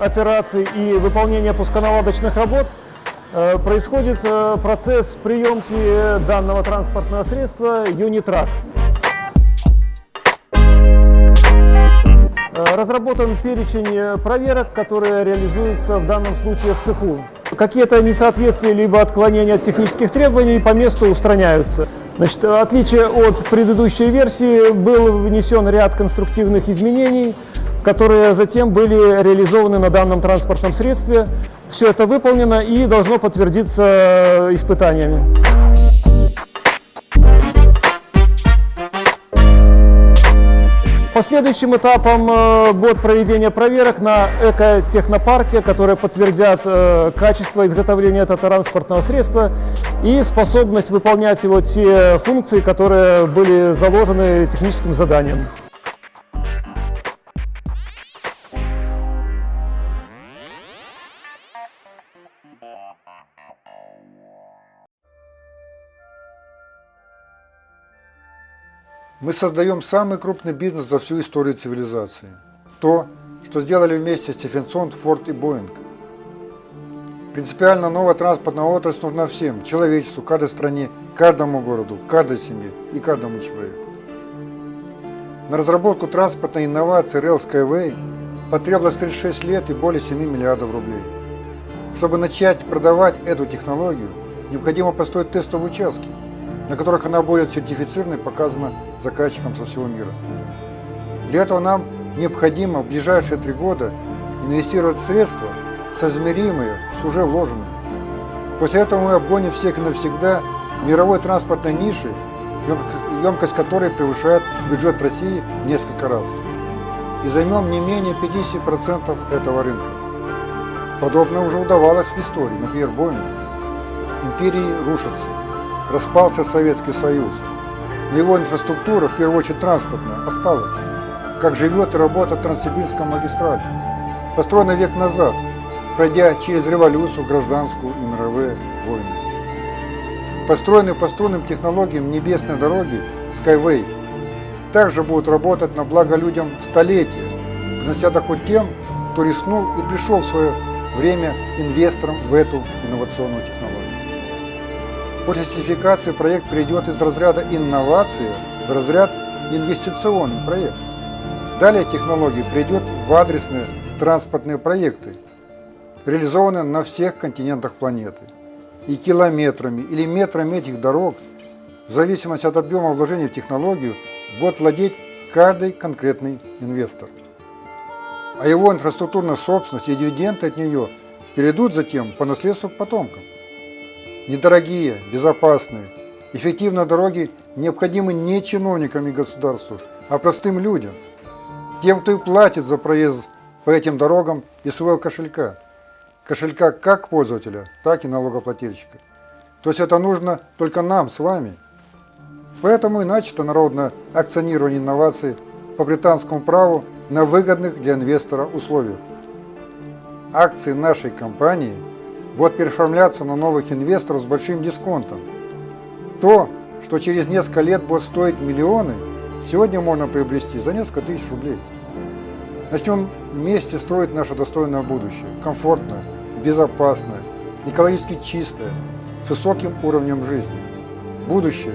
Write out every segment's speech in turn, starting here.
операций и выполнения пусконаладочных работ э, происходит э, процесс приемки данного транспортного средства Unitrack. Э, разработан перечень проверок, которые реализуются в данном случае в цеху. Какие-то несоответствия либо отклонения от технических требований по месту устраняются. Значит, в отличие от предыдущей версии, был внесен ряд конструктивных изменений, которые затем были реализованы на данном транспортном средстве. Все это выполнено и должно подтвердиться испытаниями. Последующим этапом э, будет проведение проверок на экотехнопарке, которые подтвердят э, качество изготовления этого транспортного средства и способность выполнять его те функции, которые были заложены техническим заданием. Мы создаем самый крупный бизнес за всю историю цивилизации. То, что сделали вместе Стефенсон, Форд и Боинг. Принципиально новая транспортная отрасль нужна всем, человечеству, каждой стране, каждому городу, каждой семье и каждому человеку. На разработку транспортной инновации Rail Skyway потребовалось 36 лет и более 7 миллиардов рублей. Чтобы начать продавать эту технологию, необходимо построить тестовые участки, на которых она будет сертифицирована и показана заказчикам со всего мира. Для этого нам необходимо в ближайшие три года инвестировать средства, соизмеримые с уже вложенными. После этого мы обгоним всех навсегда мировой транспортной ниши, емкость которой превышает бюджет России в несколько раз. И займем не менее 50% этого рынка. Подобное уже удавалось в истории, например, Боингу. Империи рушатся распался Советский Союз. Но его инфраструктура, в первую очередь транспортная, осталась. Как живет и работает Транссибирская магистраль, построена век назад, пройдя через революцию, гражданскую и мировые войны. Построенные по струнным технологиям небесной дороги Skyway также будут работать на благо людям столетия, принося доход тем, кто рискнул и пришел в свое время инвестором в эту инновационную технологию. После сертификации проект перейдет из разряда инновации в разряд инвестиционный проект. Далее технология придет в адресные транспортные проекты, реализованные на всех континентах планеты. И километрами или метрами этих дорог, в зависимости от объема вложений в технологию, будет владеть каждый конкретный инвестор. А его инфраструктурная собственность и дивиденды от нее перейдут затем по наследству к потомкам. Недорогие, безопасные, эффективные дороги необходимы не чиновникам и государству, а простым людям. Тем, кто и платит за проезд по этим дорогам из своего кошелька. Кошелька как пользователя, так и налогоплательщика. То есть это нужно только нам с вами. Поэтому и начато народное акционирование инноваций по британскому праву на выгодных для инвестора условиях. Акции нашей компании – будет переоформляться на новых инвесторов с большим дисконтом. То, что через несколько лет будет стоить миллионы, сегодня можно приобрести за несколько тысяч рублей. Начнем вместе строить наше достойное будущее, комфортное, безопасное, экологически чистое, с высоким уровнем жизни. Будущее,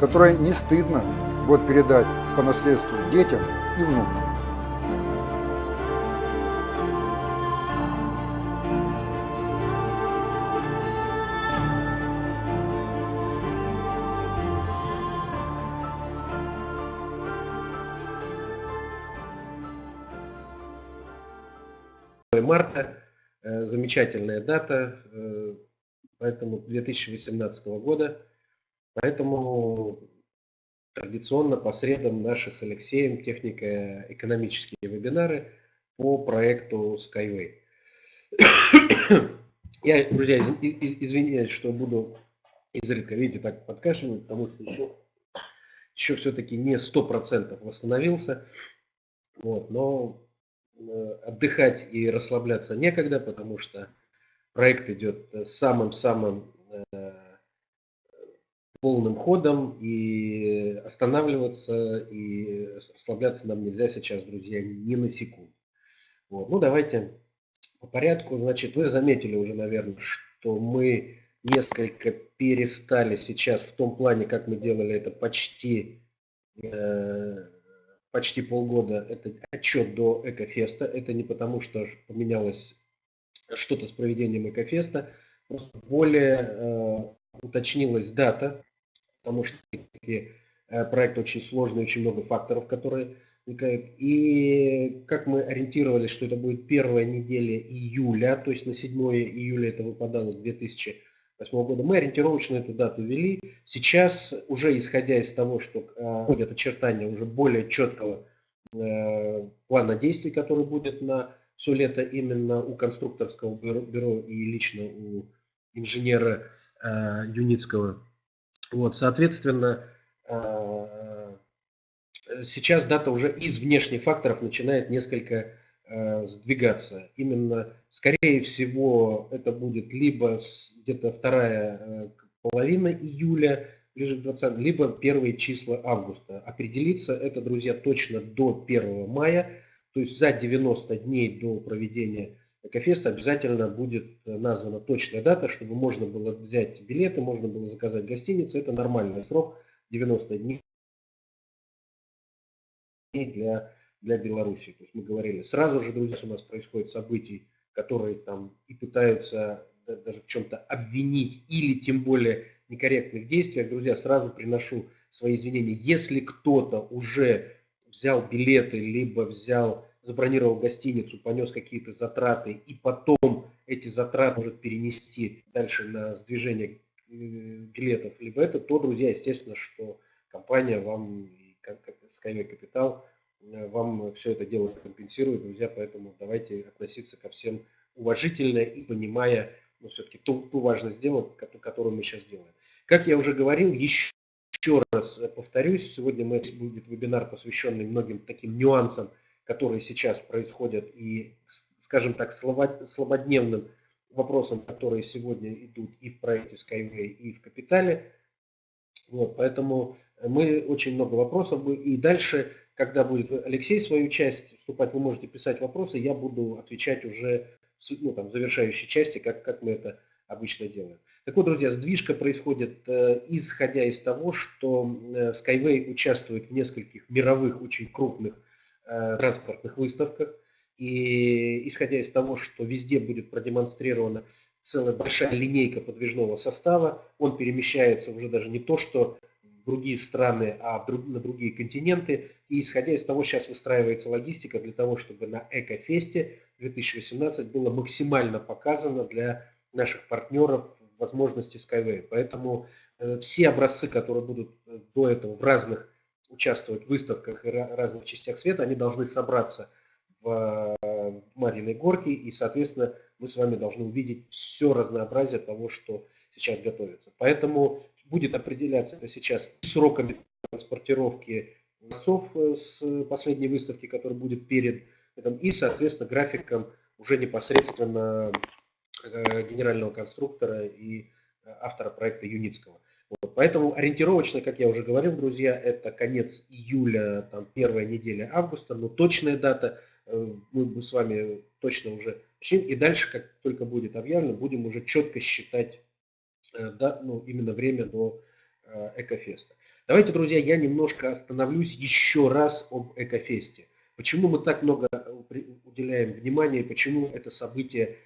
которое не стыдно будет передать по наследству детям и внукам. Марта. Э, замечательная дата, э, поэтому 2018 года. Поэтому традиционно по средам наши с Алексеем технико-экономические вебинары по проекту Skyway. Я, друзья, извиняюсь, что буду изредка, видите, так подкашивать, потому что еще, еще все-таки не 100% восстановился. Вот, но отдыхать и расслабляться некогда, потому что проект идет самым-самым э, полным ходом, и останавливаться и расслабляться нам нельзя сейчас, друзья, ни на секунду. Вот. Ну, давайте по порядку. Значит, вы заметили уже, наверное, что мы несколько перестали сейчас в том плане, как мы делали это почти, э, почти полгода. Это отчет до Экофеста. Это не потому, что поменялось что-то с проведением Экофеста. Просто более э, уточнилась дата, потому что э, проект очень сложный, очень много факторов, которые возникают. И как мы ориентировались, что это будет первая неделя июля, то есть на 7 июля это выпадало 2008 года, мы ориентировочно эту дату ввели. Сейчас, уже исходя из того, что э, очертания уже более четкого э, плана действий, который будет на все лето именно у конструкторского бюро, и лично у инженера э, Юницкого. Вот, соответственно, сейчас дата уже из внешних факторов начинает несколько сдвигаться. Именно, скорее всего, это будет либо где-то вторая э, половина июля, ближе к 20, либо первые числа августа. Определиться это, друзья, точно до 1 мая, то есть за 90 дней до проведения Экофеста обязательно будет названа точная дата, чтобы можно было взять билеты, можно было заказать гостиницу. Это нормальный срок, 90 дней для, для Беларуси. То есть мы говорили, сразу же, друзья, у нас происходят события, которые там и пытаются даже в чем-то обвинить или тем более некорректных действиях. Друзья, сразу приношу свои извинения. Если кто-то уже взял билеты, либо взял, забронировал гостиницу, понес какие-то затраты, и потом эти затраты может перенести дальше на сдвижение э, билетов, либо это, то, друзья, естественно, что компания вам Skyway Capital вам все это дело компенсирует, друзья, поэтому давайте относиться ко всем уважительно и понимая, ну, все-таки ту, ту важность дела, которую мы сейчас делаем. Как я уже говорил, еще, еще раз повторюсь, сегодня мы, будет вебинар, посвященный многим таким нюансам, которые сейчас происходят, и, скажем так, слабодневным вопросам, которые сегодня идут и в проекте Skyway, и в Капитале. Вот, поэтому мы очень много вопросов. И дальше, когда будет Алексей свою часть вступать, вы можете писать вопросы, я буду отвечать уже ну, там, в завершающей части, как, как мы это обычно делаем. Так вот, друзья, сдвижка происходит э, исходя из того, что э, Skyway участвует в нескольких мировых очень крупных э, транспортных выставках. И исходя из того, что везде будет продемонстрирована целая большая линейка подвижного состава, он перемещается уже даже не то, что другие страны, а на другие континенты. И исходя из того, сейчас выстраивается логистика для того, чтобы на Экофесте 2018 было максимально показано для наших партнеров возможности Skyway. Поэтому э, все образцы, которые будут э, до этого в разных участвовать в выставках и разных частях света, они должны собраться в э, Мариной горке, и, соответственно, мы с вами должны увидеть все разнообразие того, что сейчас готовится. Поэтому будет определяться сейчас сроками транспортировки образцов э, с последней выставки, которая будет перед этим, и, соответственно, графиком уже непосредственно э, генерального конструктора и э, автора проекта Юницкого. Вот. Поэтому ориентировочно, как я уже говорил, друзья, это конец июля, там, первая неделя августа, но точная дата мы с вами точно уже и дальше, как только будет объявлено, будем уже четко считать да, ну, именно время до э, Экофеста. Давайте, друзья, я немножко остановлюсь еще раз об Экофесте. Почему мы так много э, уделяем внимания, почему это событие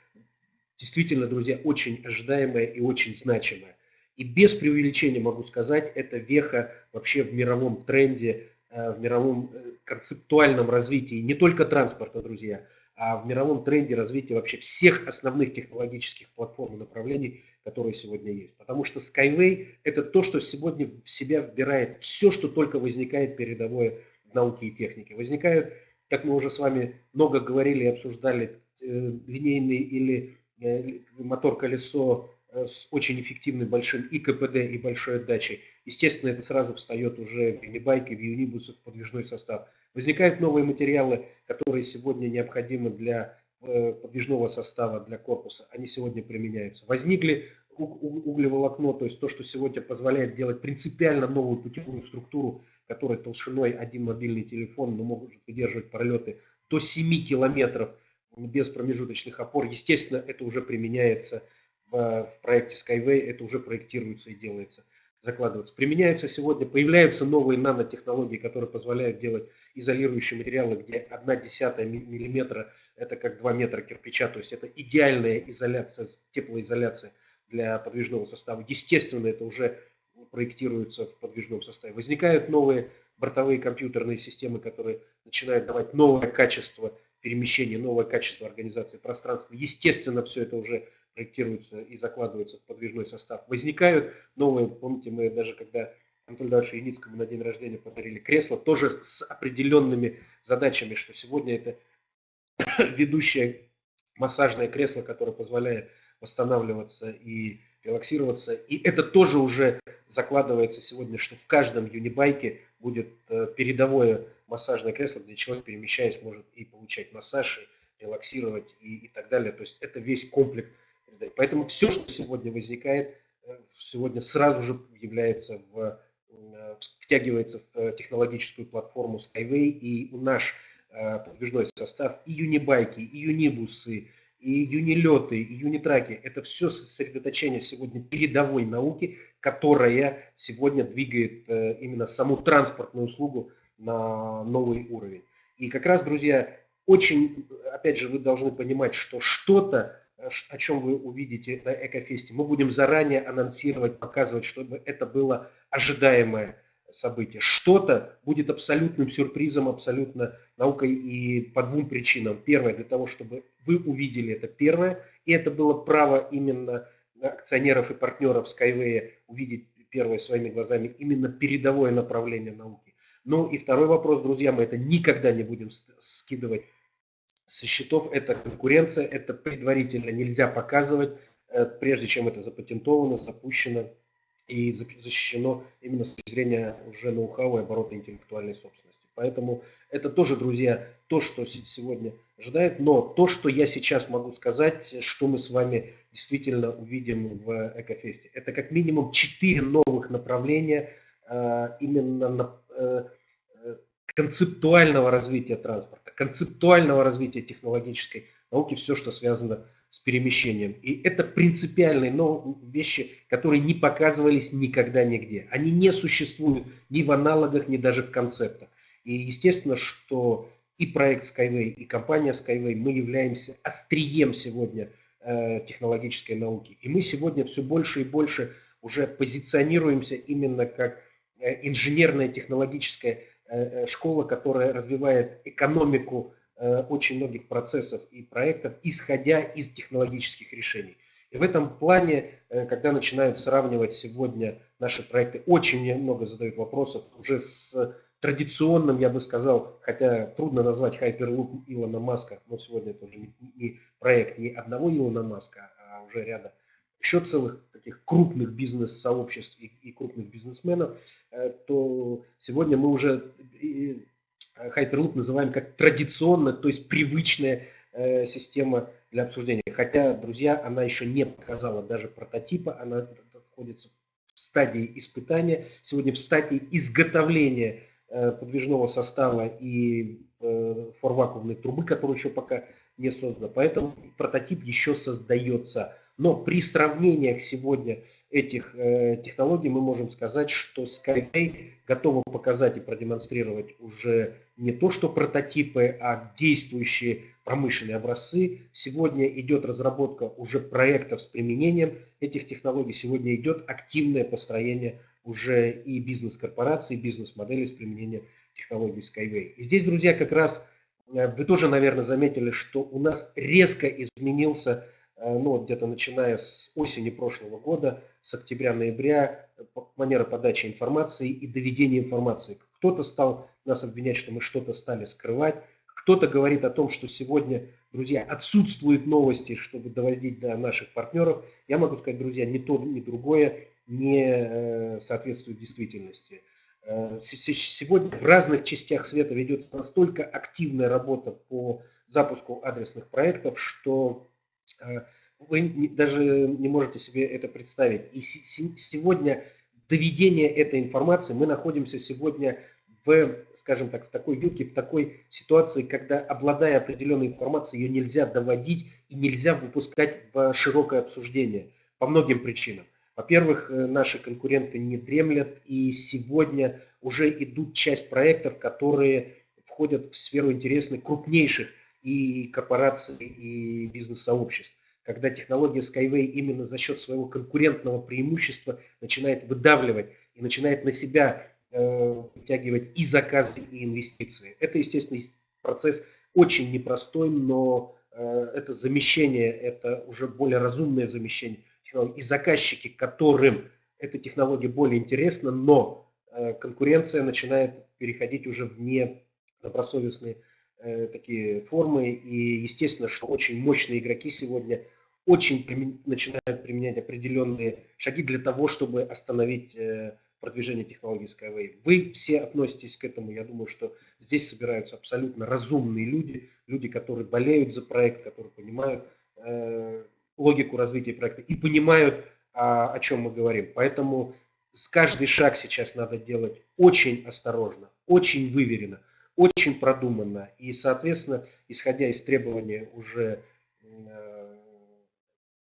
действительно, друзья, очень ожидаемое и очень значимое. И без преувеличения могу сказать, это веха вообще в мировом тренде, в мировом концептуальном развитии не только транспорта, друзья, а в мировом тренде развития вообще всех основных технологических платформ и направлений, которые сегодня есть. Потому что Skyway – это то, что сегодня в себя вбирает все, что только возникает передовое в науке и технике. Возникают, как мы уже с вами много говорили и обсуждали, э, линейный или э, мотор-колесо с очень эффективным большим и КПД, и большой отдачей. Естественно, это сразу встает уже в юнибайке, в юнибусах, в подвижной состав. Возникают новые материалы, которые сегодня необходимы для Э, подвижного состава для корпуса, они сегодня применяются. Возникли углеволокно, то есть то, что сегодня позволяет делать принципиально новую путевую структуру, которая толщиной один мобильный телефон, но может выдерживать пролеты до 7 километров без промежуточных опор. Естественно, это уже применяется в, в проекте Skyway, это уже проектируется и делается, закладывается. Применяются сегодня, появляются новые нанотехнологии, которые позволяют делать изолирующие материалы, где одна десятая миллиметра это как 2 метра кирпича, то есть это идеальная изоляция, теплоизоляция для подвижного состава. Естественно, это уже проектируется в подвижном составе. Возникают новые бортовые компьютерные системы, которые начинают давать новое качество перемещения, новое качество организации пространства. Естественно, все это уже проектируется и закладывается в подвижной состав. Возникают новые, помните, мы даже когда Анатолию Давидовичу Яницкому на день рождения подарили кресло, тоже с определенными задачами, что сегодня это ведущее массажное кресло, которое позволяет восстанавливаться и релаксироваться. И это тоже уже закладывается сегодня, что в каждом юнибайке будет э, передовое массажное кресло, где человек, перемещаясь, может и получать массаж, и релаксировать и, и так далее. То есть это весь комплекс. Поэтому все, что сегодня возникает, э, сегодня сразу же является в, э, втягивается в технологическую платформу Skyway, и наш подвижной состав, и юнибайки, и юнибусы, и юнилеты, и юнитраки – это все сосредоточение сегодня передовой науки, которая сегодня двигает э, именно саму транспортную услугу на новый уровень. И как раз, друзья, очень, опять же, вы должны понимать, что что-то, э, о чем вы увидите на Экофесте, мы будем заранее анонсировать, показывать, чтобы это было ожидаемое событие. Что-то будет абсолютным сюрпризом, абсолютно наукой и по двум причинам. Первое, для того, чтобы вы увидели это первое, и это было право именно акционеров и партнеров Skyway увидеть первое своими глазами именно передовое направление науки. Ну и второй вопрос, друзья, мы это никогда не будем скидывать со счетов. Это конкуренция, это предварительно нельзя показывать, э, прежде чем это запатентовано, запущено и защищено именно с точки зрения уже ноу-хау и оборота интеллектуальной собственности. Поэтому это тоже, друзья, то, что сегодня ожидает. Но то, что я сейчас могу сказать, что мы с вами действительно увидим в Экофесте, это как минимум четыре новых направления э, именно э, концептуального развития транспорта, концептуального развития технологической науки, все, что связано с перемещением. И это принципиальные но, вещи, которые не показывались никогда нигде. Они не существуют ни в аналогах, ни даже в концептах. И естественно, что и проект Skyway, и компания Skyway, мы являемся острием сегодня э, технологической науки. И мы сегодня все больше и больше уже позиционируемся именно как э, инженерная технологическая школа, которая развивает экономику Э, очень многих процессов и проектов, исходя из технологических решений. И в этом плане, э, когда начинают сравнивать сегодня наши проекты, очень много задают вопросов уже с традиционным, я бы сказал, хотя трудно назвать Hyperloop Илона Маска, но сегодня это уже не проект не одного Илона Маска, а уже ряда еще целых таких крупных бизнес-сообществ и, и крупных бизнесменов, э, то сегодня мы уже Hyperloop называем как традиционно, то есть привычная э, система для обсуждения. Хотя, друзья, она еще не показала даже прототипа, она находится в стадии испытания, сегодня в стадии изготовления э, подвижного состава и э, форвакуумной трубы, которая еще пока не создана. Поэтому прототип еще создается. Но при сравнениях сегодня этих э, технологий мы можем сказать, что Skyway готова показать и продемонстрировать уже не то что прототипы, а действующие промышленные образцы. Сегодня идет разработка уже проектов с применением этих технологий. Сегодня идет активное построение уже и бизнес-корпораций, бизнес-моделей с применением технологий Skyway. И здесь, друзья, как раз э, вы тоже, наверное, заметили, что у нас резко изменился ну, вот где-то начиная с осени прошлого года, с октября-ноября, манера подачи информации и доведения информации. Кто-то стал нас обвинять, что мы что-то стали скрывать, кто-то говорит о том, что сегодня, друзья, отсутствуют новости, чтобы доводить до наших партнеров. Я могу сказать, друзья, ни то, ни другое не э, соответствует действительности. Э, сегодня в разных частях света ведется настолько активная работа по запуску адресных проектов, что Э, вы даже не можете себе это представить. И сегодня доведение этой информации, мы находимся сегодня в, скажем так, в такой вилке, в такой ситуации, когда, обладая определенной информацией, ее нельзя доводить и нельзя выпускать в широкое обсуждение по многим причинам. Во-первых, э, наши конкуренты не дремлят, и сегодня уже идут часть проектов, которые входят в сферу интересных крупнейших и корпораций, и бизнес-сообществ. Когда технология Skyway именно за счет своего конкурентного преимущества начинает выдавливать и начинает на себя э, вытягивать и заказы, и инвестиции. Это, естественно, процесс очень непростой, но э, это замещение, это уже более разумное замещение и заказчики, которым эта технология более интересна, но э, конкуренция начинает переходить уже в недобросовестные такие формы. И естественно, что очень мощные игроки сегодня очень примен... начинают применять определенные шаги для того, чтобы остановить э, продвижение технологии Skyway. Вы все относитесь к этому. Я думаю, что здесь собираются абсолютно разумные люди, люди, которые болеют за проект, которые понимают логику развития проекта и понимают, о, о чем мы говорим. Поэтому каждый шаг сейчас надо делать очень осторожно, очень выверенно, очень продуманно. И, соответственно, исходя из требования уже э,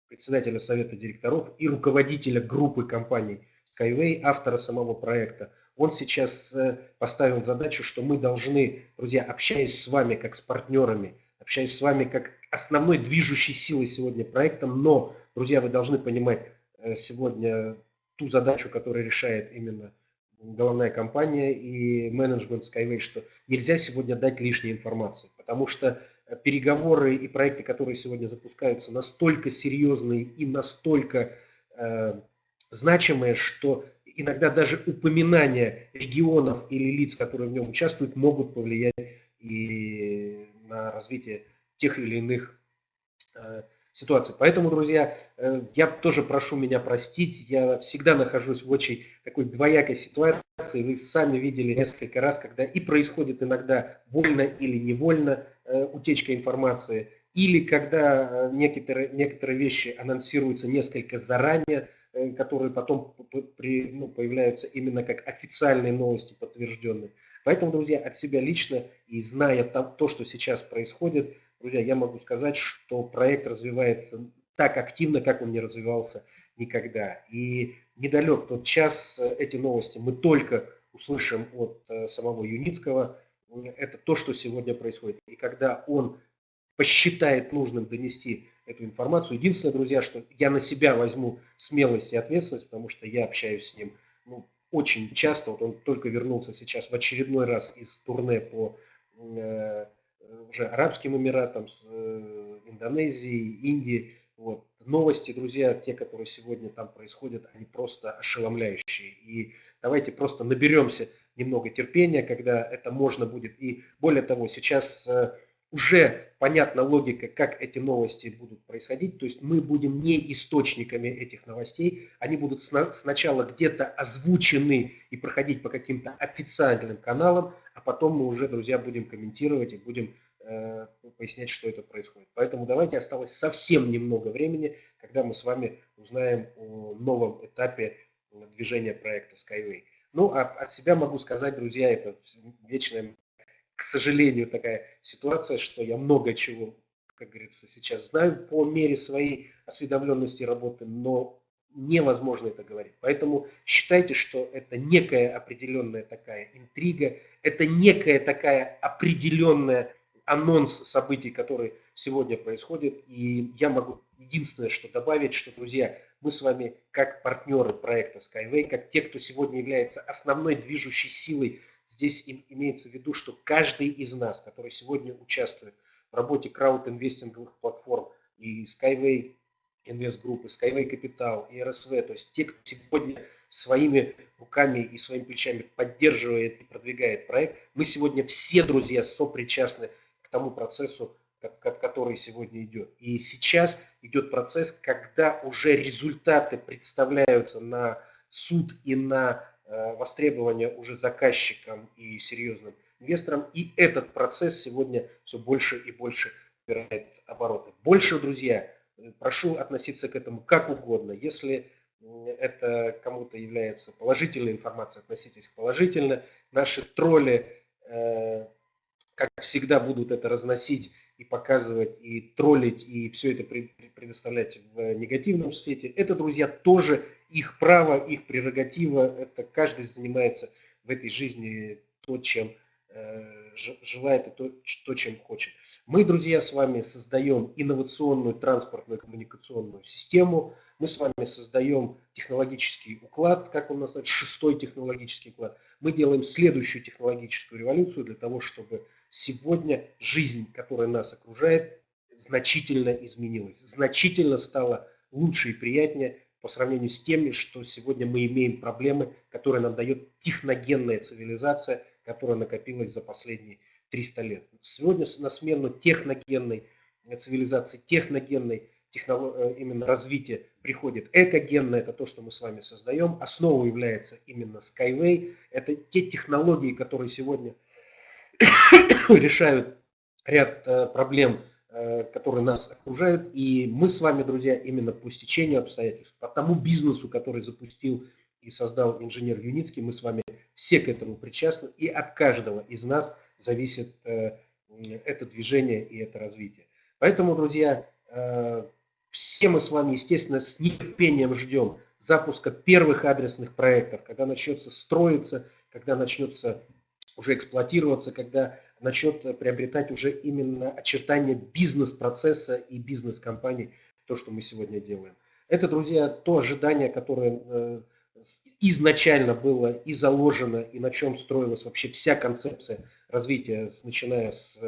председателя совета директоров и руководителя группы компаний Skyway, автора самого проекта, он сейчас э, поставил задачу, что мы должны, друзья, общаясь с вами как с партнерами, общаясь с вами как основной движущей силой сегодня проектом, но, друзья, вы должны понимать э, сегодня ту задачу, которую решает именно головная компания и менеджмент Skyway, что нельзя сегодня дать лишней информации, потому что э, переговоры и проекты, которые сегодня запускаются, настолько серьезные и настолько э, значимые, что иногда даже упоминания регионов или лиц, которые в нем участвуют, могут повлиять и на развитие тех или иных э, ситуаций. Поэтому, друзья, э, я тоже прошу меня простить, я всегда нахожусь в очень такой двоякой ситуации, вы сами видели несколько раз, когда и происходит иногда вольно или невольно э, утечка информации, или когда некоторые, некоторые вещи анонсируются несколько заранее, которые потом при, ну, появляются именно как официальные новости подтвержденные. Поэтому, друзья, от себя лично и зная то, что сейчас происходит, друзья, я могу сказать, что проект развивается так активно, как он не развивался никогда. И недалек тот час, эти новости мы только услышим от э, самого Юницкого. Это то, что сегодня происходит. И когда он посчитает нужным донести эту информацию, единственное, друзья, что я на себя возьму смелость и ответственность, потому что я общаюсь с ним ну, очень часто, вот он только вернулся сейчас в очередной раз из турне по э, уже Арабским Эмиратам, э, Индонезии, Индии. Вот. Новости, друзья, те, которые сегодня там происходят, они просто ошеломляющие. И давайте просто наберемся немного терпения, когда это можно будет. И более того, сейчас э, уже понятна логика, как эти новости будут происходить. То есть мы будем не источниками этих новостей. Они будут сначала где-то озвучены и проходить по каким-то официальным каналам, а потом мы уже, друзья, будем комментировать и будем пояснять, что это происходит. Поэтому давайте осталось совсем немного времени, когда мы с вами узнаем о новом этапе движения проекта Skyway. Ну, а от себя могу сказать, друзья, это вечная к сожалению, такая ситуация, что я много чего, как говорится, сейчас знаю по мере своей осведомленности работы, но невозможно это говорить. Поэтому считайте, что это некая определенная такая интрига, это некая такая определенная анонс событий, которые сегодня происходят. И я могу единственное, что добавить, что, друзья, мы с вами как партнеры проекта Skyway, как те, кто сегодня является основной движущей силой Здесь имеется в виду, что каждый из нас, который сегодня участвует в работе крауд-инвестинговых платформ и Skyway Invest Group, и Skyway Capital, и РСВ, то есть те, кто сегодня своими руками и своими плечами поддерживает и продвигает проект, мы сегодня все, друзья, сопричастны к тому процессу, который сегодня идет. И сейчас идет процесс, когда уже результаты представляются на суд и на Э, востребования уже заказчикам и серьезным инвесторам. И этот процесс сегодня все больше и больше набирает обороты. Больше, друзья, э, прошу относиться к этому как угодно. Если это кому-то является положительной информацией, относитесь положительно. Наши тролли, э, как всегда, будут это разносить и показывать, и троллить, и все это предоставлять в негативном свете. Это, друзья, тоже их право, их прерогатива. Это каждый занимается в этой жизни то, чем Э, желает и то, то, чем хочет. Мы, друзья, с вами создаем инновационную транспортную коммуникационную систему. Мы с вами создаем технологический уклад, как он называется, шестой технологический уклад. Мы делаем следующую технологическую революцию для того, чтобы сегодня жизнь, которая нас окружает, значительно изменилась, значительно стала лучше и приятнее по сравнению с теми, что сегодня мы имеем проблемы, которые нам дает техногенная цивилизация – которая накопилась за последние 300 лет. Сегодня на смену техногенной цивилизации, техногенной технолог... Э, именно развития приходит экогенное, это то, что мы с вами создаем. Основой является именно Skyway. Это те технологии, которые сегодня решают ряд э, проблем, э, которые нас окружают. И мы с вами, друзья, именно по стечению обстоятельств, по тому бизнесу, который запустил и создал инженер Юницкий, мы с вами все к этому причастны, и от каждого из нас зависит э, это движение и это развитие. Поэтому, друзья, все мы с вами, естественно, с нетерпением ждем запуска первых адресных проектов, когда начнется строиться, когда начнется уже эксплуатироваться, когда начнет приобретать уже именно очертания бизнес-процесса и бизнес-компании, то, что мы сегодня делаем. Это, друзья, то ожидание, которое э, изначально было и заложено, и на чем строилась вообще вся концепция развития, начиная с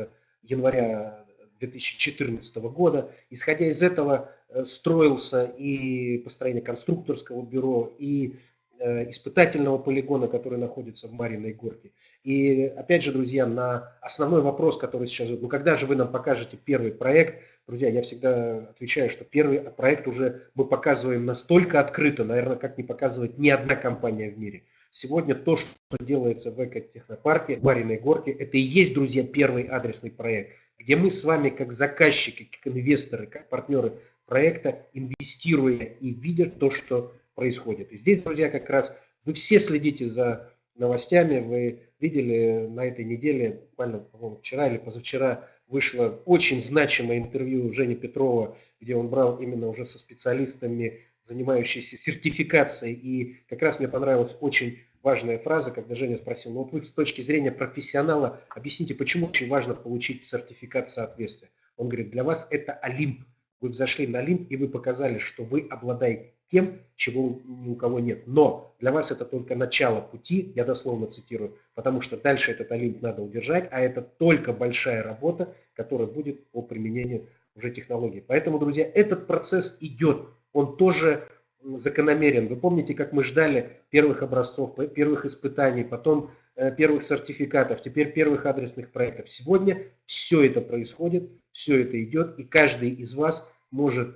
января 2014 года. Исходя из этого э, строился и построение конструкторского бюро, и Э, испытательного полигона, который находится в Мариной горке. И опять же, друзья, на основной вопрос, который сейчас, ну когда же вы нам покажете первый проект, друзья, я всегда отвечаю, что первый проект уже мы показываем настолько открыто, наверное, как не показывает ни одна компания в мире. Сегодня то, что делается в экотехнопарке, в Мариной горке, это и есть, друзья, первый адресный проект, где мы с вами как заказчики, как инвесторы, как партнеры проекта, инвестируя и видя то, что происходит. И здесь, друзья, как раз вы все следите за новостями. Вы видели на этой неделе, буквально, вчера или позавчера, вышло очень значимое интервью Жени Петрова, где он брал именно уже со специалистами, занимающимися сертификацией. И как раз мне понравилась очень важная фраза, когда Женя спросил, ну вот вы с точки зрения профессионала объясните, почему очень важно получить сертификат соответствия. Он говорит, для вас это Олимп. Вы взошли на Олимп и вы показали, что вы обладаете тем, чего ни у кого нет. Но для вас это только начало пути, я дословно цитирую, потому что дальше этот Олимп надо удержать, а это только большая работа, которая будет по применению уже технологий. Поэтому, друзья, этот процесс идет, он тоже закономерен. Вы помните, как мы ждали первых образцов, первых испытаний, потом э, первых сертификатов, теперь первых адресных проектов. Сегодня все это происходит, все это идет, и каждый из вас может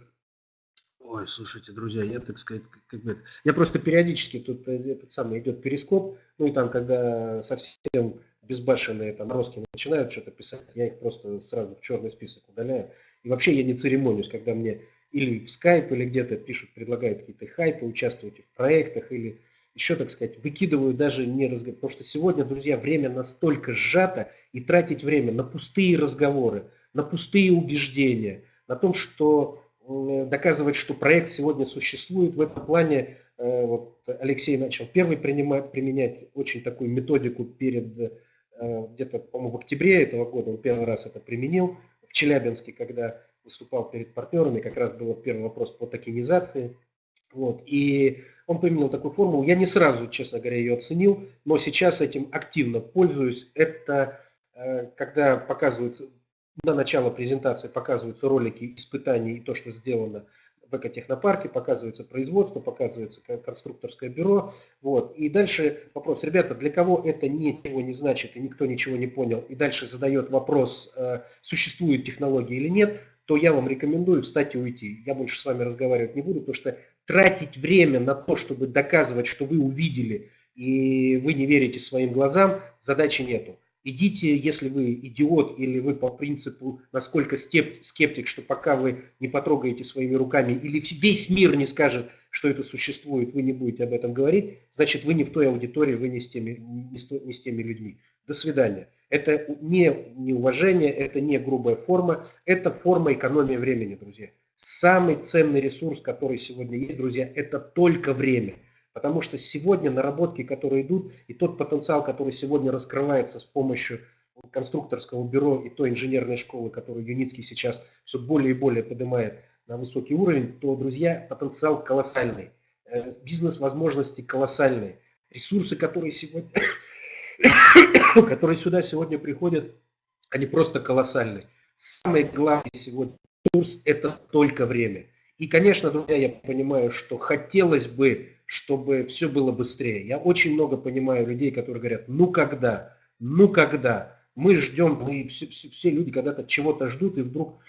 Ой, слушайте, друзья, я, так сказать, как бы, я просто периодически тут э, этот самый идет перископ, ну и там, когда совсем безбашенные там русские начинают что-то писать, я их просто сразу в черный список удаляю. И вообще я не церемонюсь, когда мне или в скайп, или где-то пишут, предлагают какие-то хайпы, участвуйте в проектах, или еще, так сказать, выкидываю даже не разговор. Потому что сегодня, друзья, время настолько сжато, и тратить время на пустые разговоры, на пустые убеждения, на том, что доказывать, что проект сегодня существует. В этом плане э, вот Алексей начал первый принимать, применять очень такую методику перед э, где-то, по-моему, в октябре этого года. Он первый раз это применил в Челябинске, когда выступал перед партнерами, как раз был первый вопрос по токенизации. Вот. И он применил такую формулу. Я не сразу, честно говоря, ее оценил, но сейчас этим активно пользуюсь. Это э, когда показывают на начало презентации показываются ролики испытаний и то, что сделано в экотехнопарке, показывается производство, показывается конструкторское бюро. Вот. И дальше вопрос, ребята, для кого это ничего не значит и никто ничего не понял, и дальше задает вопрос, э, существует технология или нет, то я вам рекомендую встать и уйти. Я больше с вами разговаривать не буду, потому что тратить время на то, чтобы доказывать, что вы увидели и вы не верите своим глазам, задачи нету. Идите, если вы идиот или вы по принципу, насколько скептик, что пока вы не потрогаете своими руками или весь мир не скажет, что это существует, вы не будете об этом говорить, значит вы не в той аудитории, вы не с теми, не с, не с теми людьми. До свидания. Это не неуважение, это не грубая форма, это форма экономии времени, друзья. Самый ценный ресурс, который сегодня есть, друзья, это только время. Потому что сегодня наработки, которые идут, и тот потенциал, который сегодня раскрывается с помощью конструкторского бюро и той инженерной школы, которую Юницкий сейчас все более и более поднимает на высокий уровень, то, друзья, потенциал колоссальный. Э, бизнес-возможности колоссальные. Ресурсы, которые сегодня, которые сюда сегодня приходят, они просто колоссальные. Самый главный сегодня ресурс – это только время. И, конечно, друзья, я понимаю, что хотелось бы чтобы все было быстрее. Я очень много понимаю людей, которые говорят, ну когда, ну когда. Мы ждем, мы все, все, все люди когда-то чего-то ждут, и вдруг,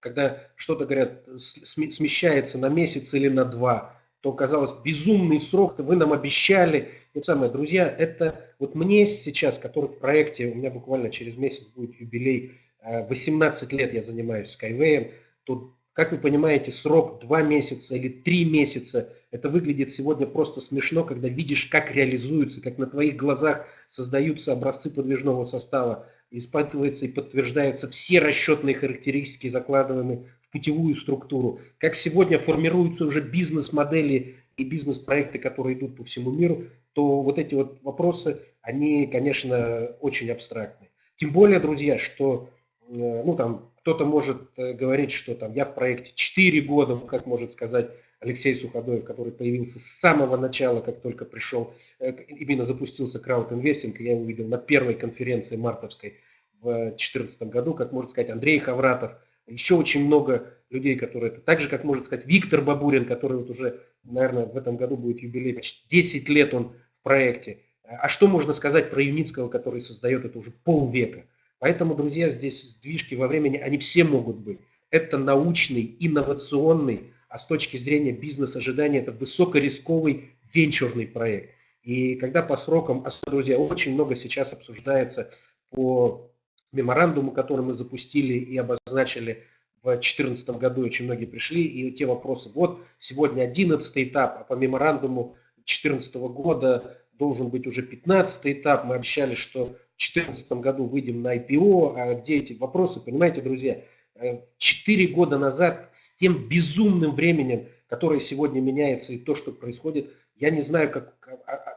когда что-то говорят, смещается на месяц или на два, то казалось безумный срок, вы нам обещали. Это самое, друзья, это вот мне сейчас, который в проекте, у меня буквально через месяц будет юбилей, 18 э, лет я занимаюсь Skyway, то как вы понимаете, срок 2 месяца или 3 месяца, это выглядит сегодня просто смешно, когда видишь, как реализуются, как на твоих глазах создаются образцы подвижного состава, испытываются и подтверждаются все расчетные характеристики, закладываемые в путевую структуру, как сегодня формируются уже бизнес-модели и бизнес-проекты, которые идут по всему миру, то вот эти вот вопросы, они, конечно, очень абстрактны. Тем более, друзья, что э, ну, там, кто-то может э, говорить, что там я в проекте 4 года, как может сказать Алексей Суходоев, который появился с самого начала, как только пришел, э, именно запустился краудинвестинг, я его видел на первой конференции мартовской в 2014 году, как может сказать Андрей Хавратов, еще очень много людей, которые это, так же, как может сказать Виктор Бабурин, который вот уже, наверное, в этом году будет юбилей, почти 10 лет он в проекте. А что можно сказать про Юницкого, который создает это уже полвека? Поэтому, друзья, здесь сдвижки во времени, они все могут быть. Это научный, инновационный, а с точки зрения бизнес-ожидания это высокорисковый венчурный проект. И когда по срокам, друзья, очень много сейчас обсуждается по меморандуму, который мы запустили и обозначили в 2014 году, очень многие пришли, и те вопросы, вот сегодня 11 этап, а по меморандуму 2014 года должен быть уже 15 этап, мы обещали, что 2014 году выйдем на IPO, а где эти вопросы, понимаете, друзья, э, четыре года назад с тем безумным временем, которое сегодня меняется и то, что происходит, я не знаю, как,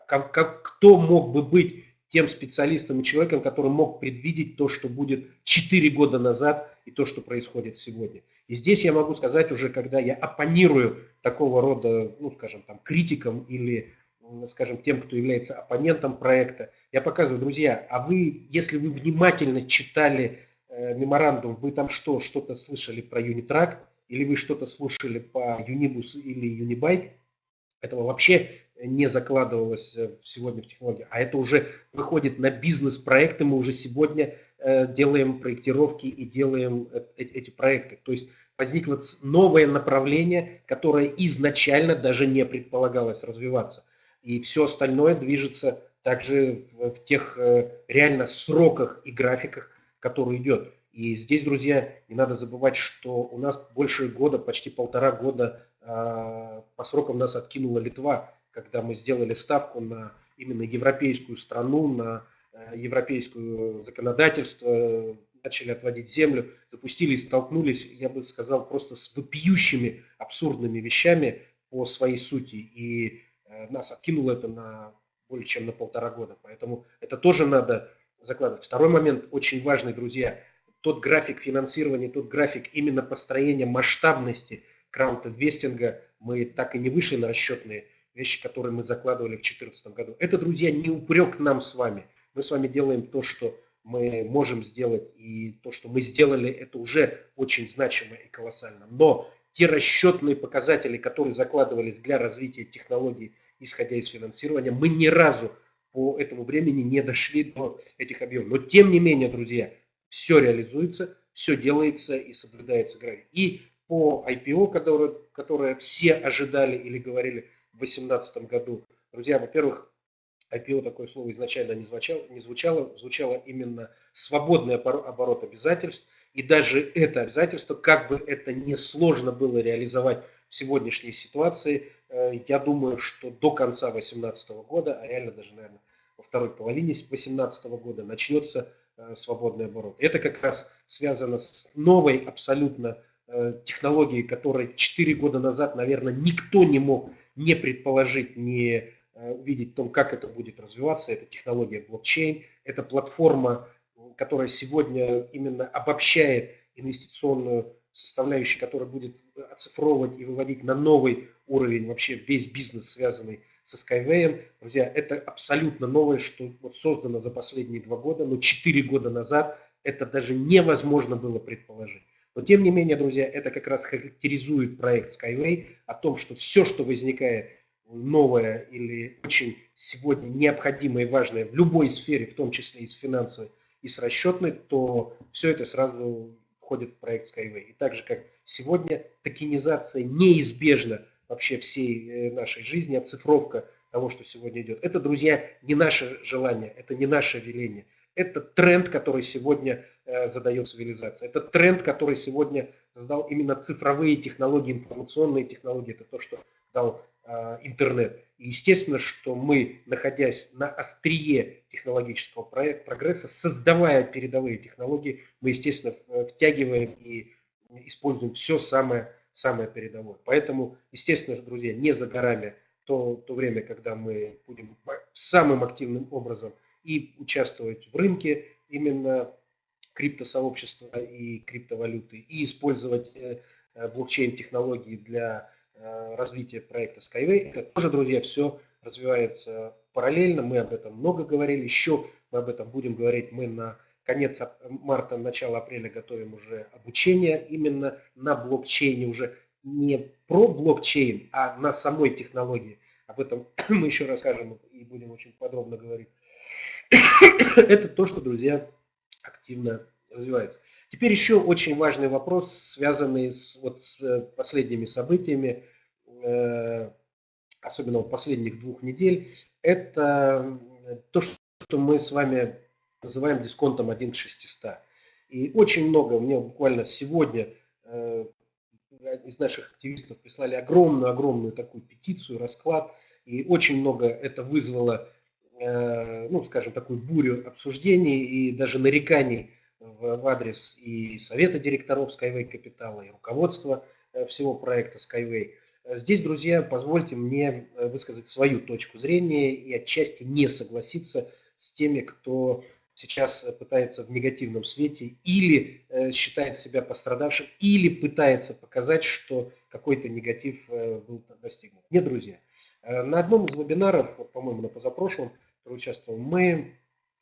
как, как, кто мог бы быть тем специалистом и человеком, который мог предвидеть то, что будет 4 года назад и то, что происходит сегодня. И здесь я могу сказать уже, когда я оппонирую такого рода, ну, скажем, там, критикам или скажем, тем, кто является оппонентом проекта. Я показываю, друзья, а вы, если вы внимательно читали э, меморандум, вы там что, что-то слышали про Unitrack, или вы что-то слушали по Unibus или Unibike, этого вообще не закладывалось э, сегодня в технологии, а это уже выходит на бизнес-проекты, мы уже сегодня э, делаем проектировки и делаем э, эти проекты. То есть возникло новое направление, которое изначально даже не предполагалось развиваться и все остальное движется также в, тех реально сроках и графиках, которые идет. И здесь, друзья, не надо забывать, что у нас больше года, почти полтора года э, по срокам нас откинула Литва, когда мы сделали ставку на именно европейскую страну, на э, европейское законодательство, начали отводить землю, запустили и столкнулись, я бы сказал, просто с вопиющими абсурдными вещами по своей сути. И Э, нас откинуло это на более чем на полтора года. Поэтому это тоже надо закладывать. Второй момент очень важный, друзья. Тот график финансирования, тот график именно построения масштабности краунд-инвестинга, мы так и не вышли на расчетные вещи, которые мы закладывали в 2014 году. Это, друзья, не упрек нам с вами. Мы с вами делаем то, что мы можем сделать, и то, что мы сделали, это уже очень значимо и колоссально. Но те расчетные показатели, которые закладывались для развития технологий, исходя из финансирования, мы ни разу по этому времени не дошли до этих объемов. Но тем не менее, друзья, все реализуется, все делается и соблюдается график. И по IPO, которое, которое все ожидали или говорили 2018 году, друзья, во-первых, IPO такое слово изначально не звучало, не звучало, звучало именно свободный оборот обязательств. И даже это обязательство, как бы это не сложно было реализовать в сегодняшней ситуации, э, я думаю, что до конца 2018 года, а реально даже, наверное, во второй половине 2018 года начнется э, свободный оборот. Это как раз связано с новой абсолютно э, технологией, которой 4 года назад, наверное, никто не мог не предположить, не увидеть в том, как это будет развиваться. Это технология блокчейн, это платформа, которая сегодня именно обобщает инвестиционную составляющую, которая будет оцифровывать и выводить на новый уровень вообще весь бизнес, связанный со Skyway. Друзья, это абсолютно новое, что вот создано за последние два года, но четыре года назад это даже невозможно было предположить. Но тем не менее, друзья, это как раз характеризует проект Skyway о том, что все, что возникает новое или очень сегодня необходимое и важное в любой сфере, в том числе и с финансовой, и с расчетной, то все это сразу входит в проект Skyway. И так же, как сегодня токенизация неизбежна вообще всей э, нашей жизни, оцифровка того, что сегодня идет. Это, друзья, не наше желание, это не наше веление. Это тренд, который сегодня задает цивилизация. Это тренд, который сегодня создал именно цифровые технологии, информационные технологии. Это то, что дал э, интернет. И естественно, что мы, находясь на острие технологического прогресса, создавая передовые технологии, мы, естественно, втягиваем и используем все самое, самое передовое. Поэтому, естественно, друзья, не за горами то, то время, когда мы будем самым активным образом и участвовать в рынке именно криптосообщества и криптовалюты, и использовать э, блокчейн-технологии для Э, развития проекта Skyway. Это тоже, друзья, все развивается параллельно. Мы об этом много говорили. Еще мы об этом будем говорить. Мы на конец марта, начало апреля готовим уже обучение именно на блокчейне, уже не про блокчейн, а на самой технологии. Об этом мы еще расскажем и будем очень подробно говорить. Это то, что, друзья, активно развивается. Теперь еще очень важный вопрос, связанный с, вот, с э, последними событиями, э, особенно последних двух недель. Это то, что мы с вами называем дисконтом 1 к 600. И очень много, мне буквально сегодня э, из наших активистов прислали огромную-огромную такую петицию, расклад. И очень много это вызвало, э, ну, скажем, такую бурю обсуждений и даже нареканий в, в адрес и совета директоров Skyway Капитала, и руководства э, всего проекта Skyway. Здесь, друзья, позвольте мне э, высказать свою точку зрения и отчасти не согласиться с теми, кто сейчас пытается в негативном свете или э, считает себя пострадавшим, или пытается показать, что какой-то негатив был достигнут. Нет, друзья. На одном из вебинаров, по-моему, на позапрошлом, участвовал, мы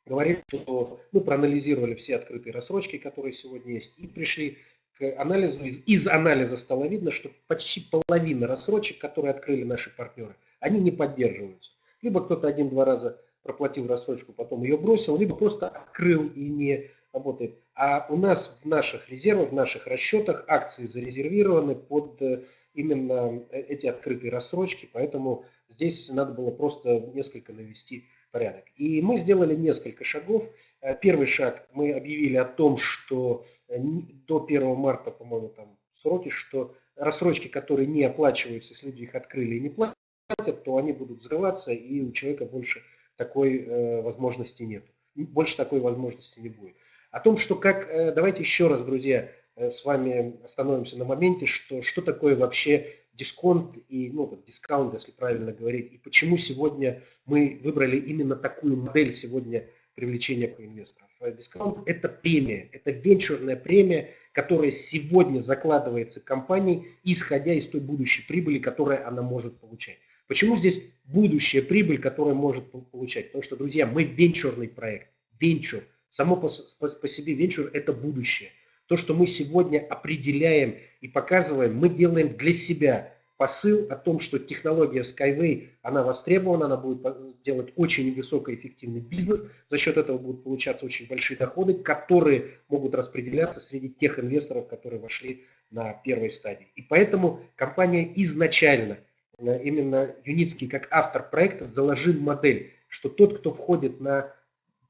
говорим, что мы проанализировали все открытые рассрочки, которые сегодня есть, и пришли к анализу. Из, из анализа стало видно, что почти половина рассрочек, которые открыли наши партнеры, они не поддерживаются. Либо кто-то один-два раза проплатил рассрочку, потом ее бросил, либо просто открыл и не работает. А у нас в наших резервах, в наших расчетах акции зарезервированы под э, именно э, эти открытые рассрочки, поэтому здесь надо было просто несколько навести порядок. И мы сделали несколько шагов. Э, первый шаг, мы объявили о том, что э, до 1 марта, по-моему, там сроки, что рассрочки, которые не оплачиваются, если люди их открыли и не платят, то они будут взрываться, и у человека больше такой э, возможности нет. Больше такой возможности не будет. О том, что как, э, давайте еще раз, друзья, э, с вами остановимся на моменте, что, что такое вообще дисконт и, ну, дискаунт, если правильно говорить, и почему сегодня мы выбрали именно такую модель сегодня привлечения инвесторов. Э, дискаунт – это премия, это венчурная премия, которая сегодня закладывается компанией, исходя из той будущей прибыли, которую она может получать. Почему здесь будущая прибыль, которая может получать? Потому что, друзья, мы венчурный проект. Венчур. Само по, по, по себе венчур – это будущее. То, что мы сегодня определяем и показываем, мы делаем для себя посыл о том, что технология Skyway, она востребована, она будет делать очень высокоэффективный бизнес, за счет этого будут получаться очень большие доходы, которые могут распределяться среди тех инвесторов, которые вошли на первой стадии. И поэтому компания изначально, э, именно Юницкий как автор проекта, заложил модель, что тот, кто входит на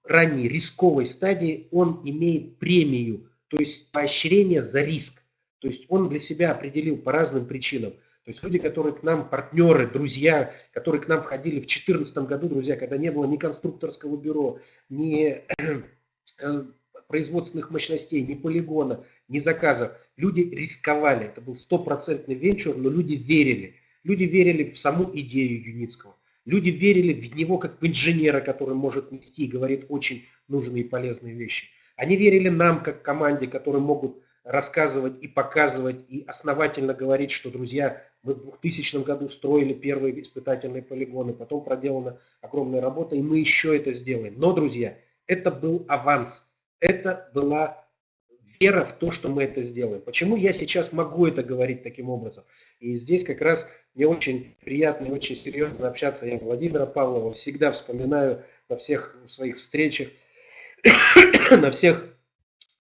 ранней рисковой стадии, он имеет премию, то есть поощрение за риск. То есть он для себя определил по разным причинам. То есть люди, которые к нам партнеры, друзья, которые к нам входили в 2014 году, друзья, когда не было ни конструкторского бюро, ни э, производственных мощностей, ни полигона, ни заказов. Люди рисковали. Это был стопроцентный венчур, но люди верили. Люди верили в саму идею Юницкого. Люди верили в него как в инженера, который может нести и говорит очень нужные и полезные вещи. Они верили нам как команде, которые могут рассказывать и показывать и основательно говорить, что, друзья, мы в 2000 году строили первые испытательные полигоны, потом проделана огромная работа, и мы еще это сделаем. Но, друзья, это был аванс, это была вера в то, что мы это сделаем. Почему я сейчас могу это говорить таким образом? И здесь как раз мне очень приятно и очень серьезно общаться. Я Владимира Павлова всегда вспоминаю на всех своих встречах, на всех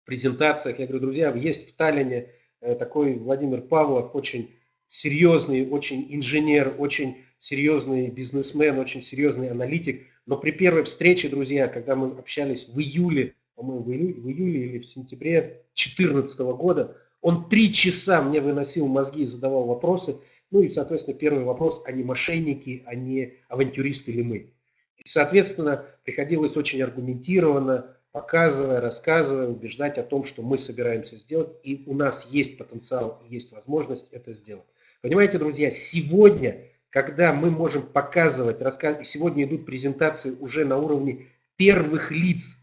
презентациях. Я говорю, друзья, есть в Таллине э, такой Владимир Павлов, очень серьезный, очень инженер, очень серьезный бизнесмен, очень серьезный аналитик. Но при первой встрече, друзья, когда мы общались в июле, по-моему, в июле, в июле или в сентябре 2014 года, он три часа мне выносил мозги и задавал вопросы. Ну и, соответственно, первый вопрос, а не мошенники, а авантюристы ли мы. И, соответственно, приходилось очень аргументированно, показывая, рассказывая, убеждать о том, что мы собираемся сделать, и у нас есть потенциал, есть возможность это сделать. Понимаете, друзья, сегодня, когда мы можем показывать, рассказывать, сегодня идут презентации уже на уровне первых лиц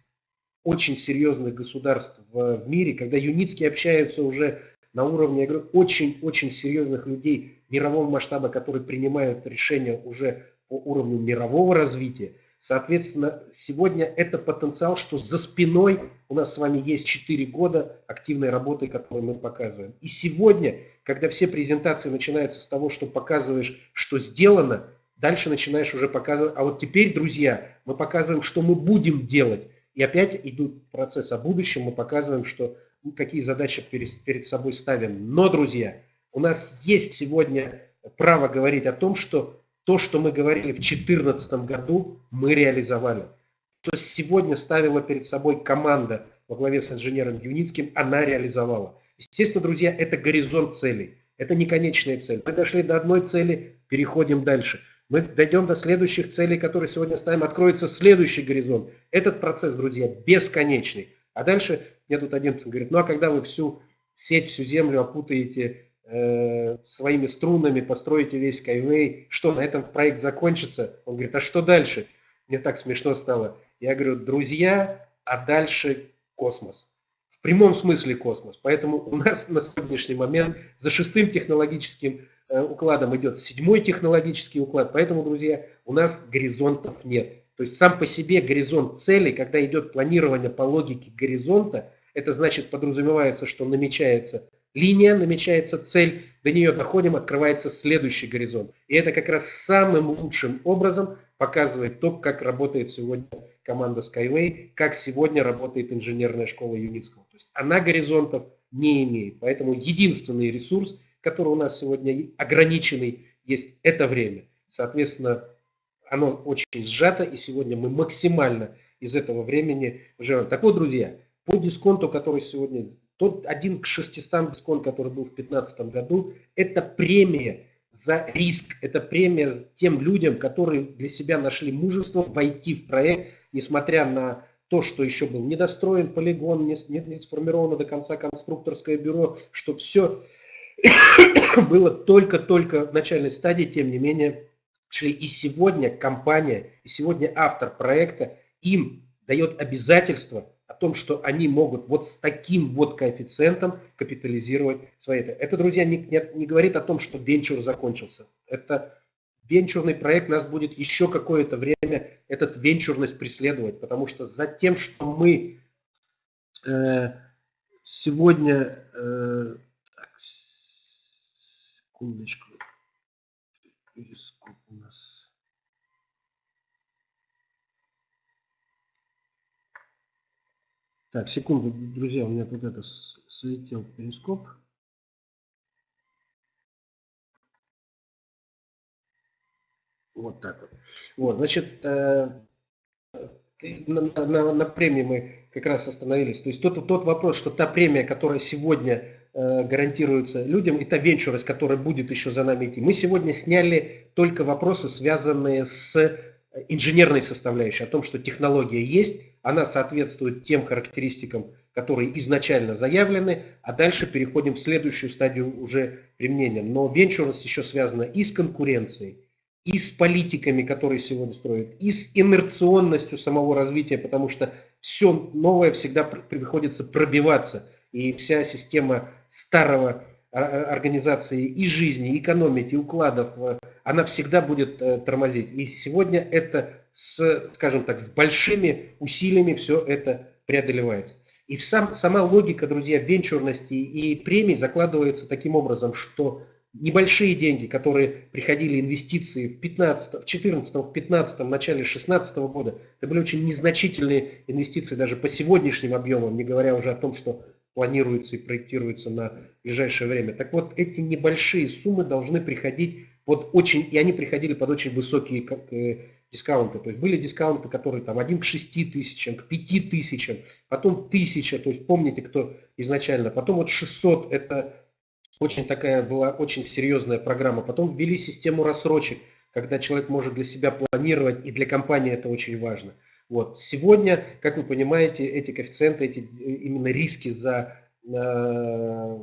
очень серьезных государств в, мире, когда юницкие общаются уже на уровне, очень-очень серьезных людей мирового масштаба, которые принимают решения уже по уровню мирового развития, Соответственно, сегодня это потенциал, что за спиной у нас с вами есть 4 года активной работы, которую мы показываем. И сегодня, когда все презентации начинаются с того, что показываешь, что сделано, дальше начинаешь уже показывать, а вот теперь, друзья, мы показываем, что мы будем делать. И опять идут процесс о будущем, мы показываем, что какие задачи перед, перед собой ставим. Но, друзья, у нас есть сегодня право говорить о том, что то, что мы говорили в 2014 году, мы реализовали. Что сегодня ставила перед собой команда во главе с инженером Юницким, она реализовала. Естественно, друзья, это горизонт целей. Это не конечная цель. Мы дошли до одной цели, переходим дальше. Мы дойдем до следующих целей, которые сегодня ставим, откроется следующий горизонт. Этот процесс, друзья, бесконечный. А дальше мне тут один говорит, ну а когда вы всю сеть, всю землю опутаете Э, своими струнами, построите весь Skyway, что на этом проект закончится? Он говорит, а что дальше? Мне так смешно стало. Я говорю, друзья, а дальше космос. В прямом смысле космос. Поэтому у нас на сегодняшний момент за шестым технологическим э, укладом идет седьмой технологический уклад. Поэтому, друзья, у нас горизонтов нет. То есть сам по себе горизонт цели, когда идет планирование по логике горизонта, это значит подразумевается, что намечается линия, намечается цель, до нее доходим, открывается следующий горизонт. И это как раз самым лучшим образом показывает то, как работает сегодня команда Skyway, как сегодня работает инженерная школа Юницкого. То есть она горизонтов не имеет. Поэтому единственный ресурс, который у нас сегодня ограниченный, есть это время. Соответственно, оно очень сжато, и сегодня мы максимально из этого времени живем. Так вот, друзья, по дисконту, который сегодня тот один к 600 дисконт, который был в 2015 году, это премия за риск, это премия тем людям, которые для себя нашли мужество войти в проект, несмотря на то, что еще был недостроен полигон, не, не, не сформировано до конца конструкторское бюро, что все было только-только в начальной стадии, тем не менее, шли. И сегодня компания, и сегодня автор проекта им дает обязательство о том, что они могут вот с таким вот коэффициентом капитализировать свои это. Это, друзья, не, не, не говорит о том, что венчур закончился. Это венчурный проект нас будет еще какое-то время этот венчурность преследовать, потому что за тем, что мы э, сегодня... Э, так, секундочку у нас. Так, секунду, друзья, у меня тут это слетел перископ. Вот так вот. Вот, значит, э, на, на, на премии мы как раз остановились. То есть тот, тот вопрос, что та премия, которая сегодня э, гарантируется людям, и та венчурность, которая будет еще за нами идти. Мы сегодня сняли только вопросы, связанные с инженерной составляющей, о том, что технология есть, она соответствует тем характеристикам, которые изначально заявлены, а дальше переходим в следующую стадию уже применения. Но венчурность еще связана и с конкуренцией, и с политиками, которые сегодня строят, и с инерционностью самого развития, потому что все новое всегда приходится пробиваться. И вся система старого а, а, организации и жизни, и экономики, и укладов, э, она всегда будет э, тормозить. И сегодня это, с, скажем так, с большими усилиями все это преодолевается. И сам, сама логика, друзья, венчурности и премий закладывается таким образом, что небольшие деньги, которые приходили инвестиции в 15, в 14, в 15, в начале 16 года, это были очень незначительные инвестиции даже по сегодняшним объемам, не говоря уже о том, что планируется и проектируется на ближайшее время. Так вот, эти небольшие суммы должны приходить под очень, и они приходили под очень высокие э, дискаунты. То есть были дискаунты, которые там 1 к 6 тысячам, к 5 тысячам, потом 1000, то есть помните, кто изначально, потом вот 600, это очень такая была очень серьезная программа. Потом ввели систему рассрочек, когда человек может для себя планировать, и для компании это очень важно. Вот. Сегодня, как вы понимаете, эти коэффициенты, эти именно риски за э,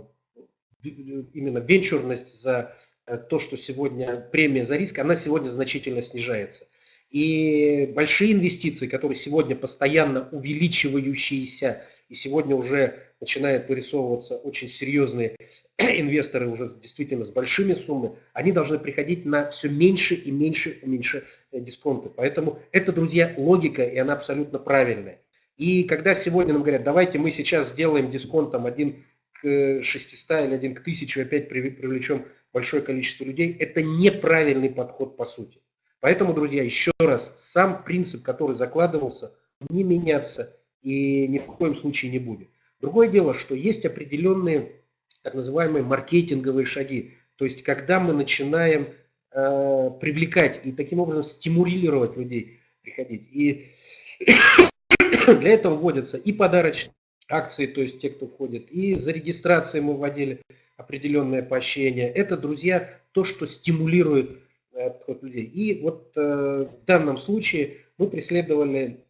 именно венчурность, за э, то, что сегодня премия за риск, она сегодня значительно снижается. И большие инвестиции, которые сегодня постоянно увеличивающиеся, и сегодня уже начинают вырисовываться очень серьезные инвесторы уже действительно с большими суммами, они должны приходить на все меньше и меньше и меньше э, дисконты. Поэтому это, друзья, логика, и она абсолютно правильная. И когда сегодня нам говорят, давайте мы сейчас сделаем дисконтом один к 600 или один к 1000, опять привлечем большое количество людей, это неправильный подход по сути. Поэтому, друзья, еще раз, сам принцип, который закладывался, не меняться и ни в коем случае не будет. Другое дело, что есть определенные так называемые маркетинговые шаги. То есть, когда мы начинаем э, привлекать и таким образом стимулировать людей приходить. И для этого вводятся и подарочные акции, то есть те, кто входит, и за регистрацией мы вводили определенное поощрение. Это, друзья, то, что стимулирует э, подход людей. И вот э, в данном случае мы преследовали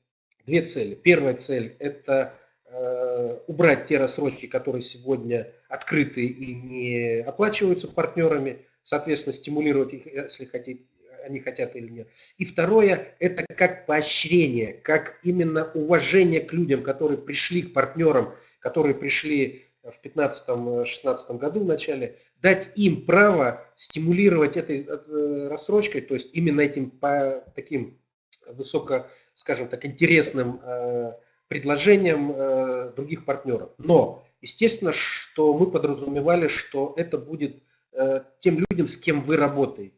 две цели. Первая цель – это Э, убрать те рассрочки, которые сегодня открыты и не оплачиваются партнерами, соответственно, стимулировать их, если хотите, они хотят или нет. И второе, это как поощрение, как именно уважение к людям, которые пришли к партнерам, которые пришли в 2015-2016 году в начале, дать им право стимулировать этой э, рассрочкой, то есть именно этим по таким высоко, скажем так, интересным э, предложениям э, других партнеров. Но, естественно, что мы подразумевали, что это будет э, тем людям, с кем вы работаете.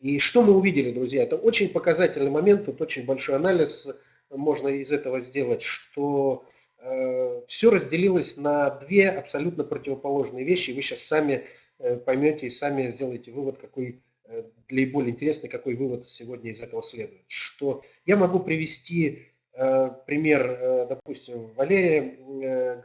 И что мы увидели, друзья? Это очень показательный момент, тут очень большой анализ можно из этого сделать, что э, все разделилось на две абсолютно противоположные вещи. Вы сейчас сами э, поймете и сами сделаете вывод, какой э, для более интересный, какой вывод сегодня из этого следует. Что я могу привести Э, пример, э, допустим, Валерия э,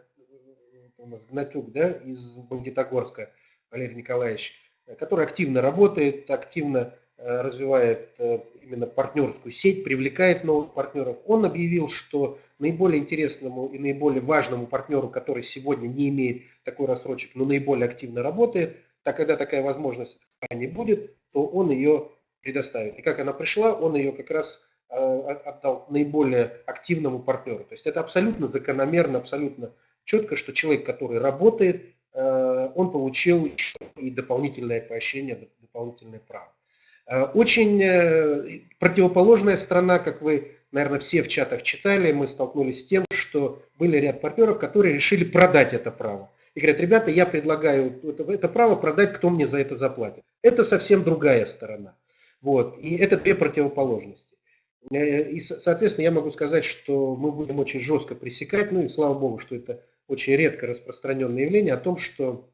Гнатюк да, из Бандитогорска, Валерий Николаевич, который активно работает, активно развивает именно партнерскую сеть, привлекает новых партнеров. Он объявил, что наиболее интересному и наиболее важному партнеру, который сегодня не имеет такой рассрочек, но наиболее активно работает, так когда такая возможность не будет, то он ее предоставит. И как она пришла, он ее как раз Э, отдал наиболее активному партнеру. То есть это абсолютно закономерно, абсолютно четко, что человек, который работает, э, он получил и дополнительное поощрение, дополнительное право. Э, очень противоположная сторона, как вы, наверное, все в чатах читали, мы столкнулись с тем, что были ряд партнеров, которые решили продать это право. И говорят, ребята, я предлагаю это, это право продать, кто мне за это заплатит. Это совсем другая сторона. Вот. И это две противоположности. Э, и, соответственно, я могу сказать, что мы будем очень жестко пресекать, ну и слава богу, что это очень редко распространенное явление, о том, что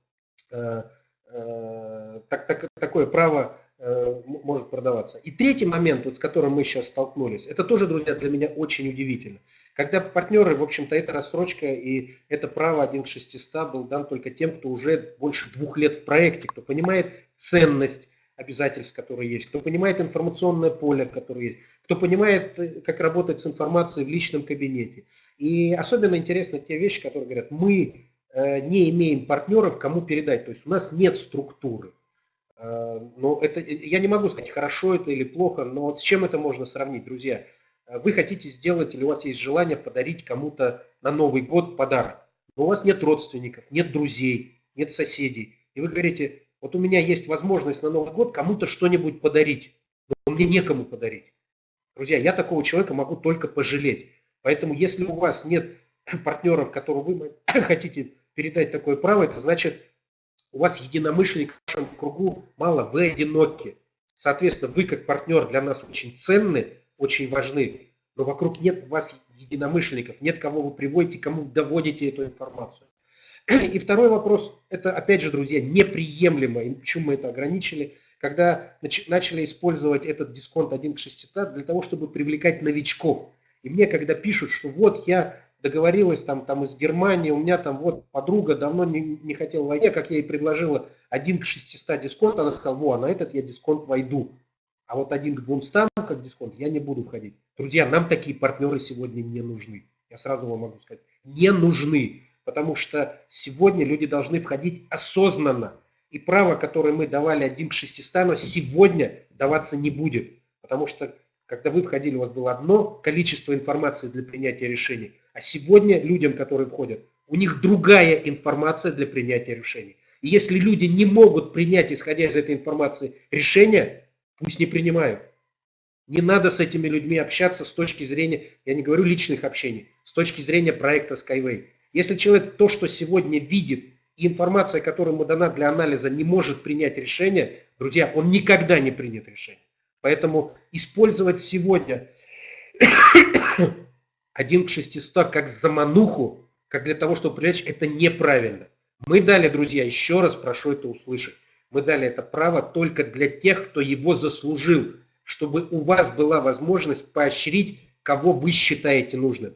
э, э, так, так, такое право э, может продаваться. И третий момент, вот с которым мы сейчас столкнулись, это тоже, друзья, для меня очень удивительно. Когда партнеры, в общем-то, эта рассрочка и это право 1 к 600 был дан только тем, кто уже больше двух лет в проекте, кто понимает ценность обязательств, которые есть, кто понимает информационное поле, которое есть, кто понимает, э, как работать с информацией в личном кабинете. И особенно интересны те вещи, которые говорят, мы э, не имеем партнеров, кому передать, то есть у нас нет структуры. Э, но это, я не могу сказать, хорошо это или плохо, но с чем это можно сравнить, друзья? Вы хотите сделать или у вас есть желание подарить кому-то на Новый год подарок, но у вас нет родственников, нет друзей, нет соседей. И вы говорите, вот у меня есть возможность на Новый год кому-то что-нибудь подарить, но мне некому подарить. Друзья, я такого человека могу только пожалеть. Поэтому если у вас нет партнеров, которым вы хотите передать такое право, это значит, у вас единомышленников в вашем кругу мало, вы одиноки. Соответственно, вы как партнер для нас очень ценны, очень важны, но вокруг нет у вас единомышленников, нет кого вы приводите, кому доводите эту информацию. И второй вопрос, это опять же, друзья, неприемлемо, и почему мы это ограничили, когда начали использовать этот дисконт 1 к 600 для того, чтобы привлекать новичков. И мне когда пишут, что вот я договорилась там, там из Германии, у меня там вот подруга давно не, не хотела войти, как я ей предложила 1 к 600 дисконт, она сказала, во, на этот я дисконт войду. А вот 1 к 200 как дисконт я не буду входить. Друзья, нам такие партнеры сегодня не нужны. Я сразу вам могу сказать, не нужны. Потому что сегодня люди должны входить осознанно. И право, которое мы давали 1 к 600, сегодня даваться не будет. Потому что, когда вы входили, у вас было одно количество информации для принятия решений. А сегодня людям, которые входят, у них другая информация для принятия решений. И если люди не могут принять, исходя из этой информации, решение, пусть не принимают. Не надо с этими людьми общаться с точки зрения, я не говорю личных общений, с точки зрения проекта Skyway. Если человек то, что сегодня видит, и информация, которая ему дана для анализа, не может принять решение, друзья, он никогда не принят решение. Поэтому использовать сегодня 1 к 600 как замануху, как для того, чтобы привлечь, это неправильно. Мы дали, друзья, еще раз прошу это услышать, мы дали это право только для тех, кто его заслужил, чтобы у вас была возможность поощрить, кого вы считаете нужным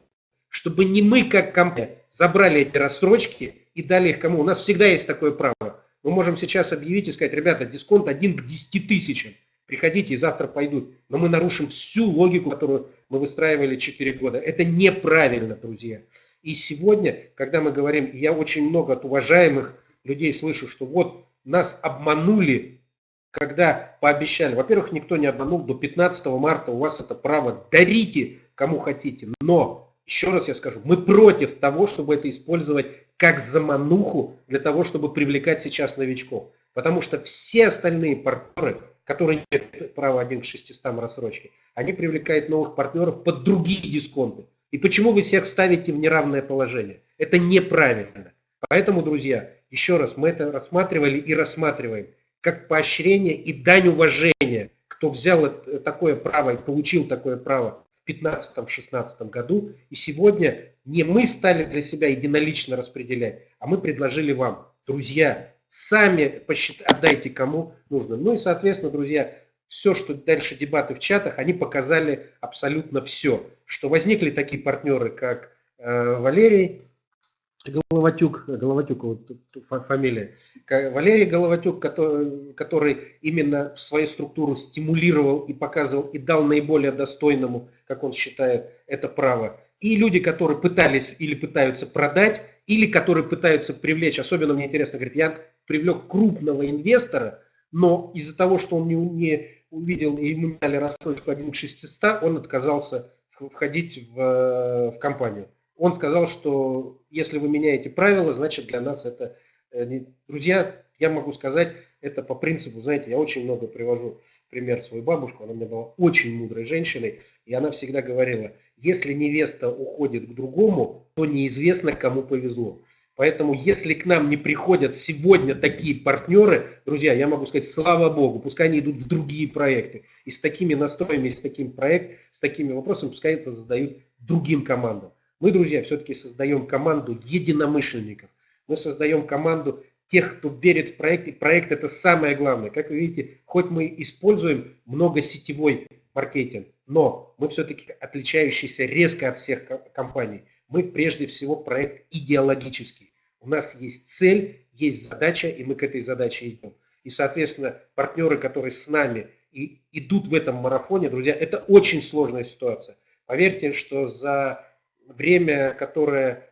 чтобы не мы, как компания, забрали эти рассрочки и дали их кому. У нас всегда есть такое право. Мы можем сейчас объявить и сказать, ребята, дисконт один к 10 тысячам. Приходите и завтра пойдут. Но мы нарушим всю логику, которую мы выстраивали 4 года. Это неправильно, друзья. И сегодня, когда мы говорим, я очень много от уважаемых людей слышу, что вот нас обманули, когда пообещали. Во-первых, никто не обманул. До 15 марта у вас это право. Дарите кому хотите. Но еще раз я скажу, мы против того, чтобы это использовать как замануху для того, чтобы привлекать сейчас новичков. Потому что все остальные партнеры, которые имеют право 1 к 600 рассрочки, они привлекают новых партнеров под другие дисконты. И почему вы всех ставите в неравное положение? Это неправильно. Поэтому, друзья, еще раз, мы это рассматривали и рассматриваем как поощрение и дань уважения, кто взял такое право и получил такое право 2015-2016 году. И сегодня не мы стали для себя единолично распределять, а мы предложили вам, друзья, сами посчитайте, отдайте кому нужно. Ну и, соответственно, друзья, все, что дальше дебаты в чатах, они показали абсолютно все. Что возникли такие партнеры, как э, Валерий, Головатюк, Головатюк вот, фамилия, Валерий Головатюк, который, который именно свою структуру стимулировал и показывал и дал наиболее достойному, как он считает, это право. И люди, которые пытались или пытаются продать, или которые пытаются привлечь, особенно мне интересно, говорит, я привлек крупного инвестора, но из-за того, что он не, не увидел и ему дали рассрочку 1 к 600, он отказался входить в, в компанию. Он сказал, что если вы меняете правила, значит для нас это... Э, друзья, я могу сказать, это по принципу, знаете, я очень много привожу пример свою бабушку, она у меня была очень мудрой женщиной, и она всегда говорила, если невеста уходит к другому, то неизвестно, кому повезло. Поэтому, если к нам не приходят сегодня такие партнеры, друзья, я могу сказать, слава Богу, пускай они идут в другие проекты. И с такими настроями, с таким проектом, с такими вопросами, пускай это задают другим командам. Мы, друзья, все-таки создаем команду единомышленников. Мы создаем команду тех, кто верит в проект, и проект это самое главное. Как вы видите, хоть мы используем много сетевой маркетинг, но мы все-таки отличающиеся резко от всех компаний. Мы прежде всего проект идеологический. У нас есть цель, есть задача, и мы к этой задаче идем. И, соответственно, партнеры, которые с нами и идут в этом марафоне, друзья, это очень сложная ситуация. Поверьте, что за время, которое,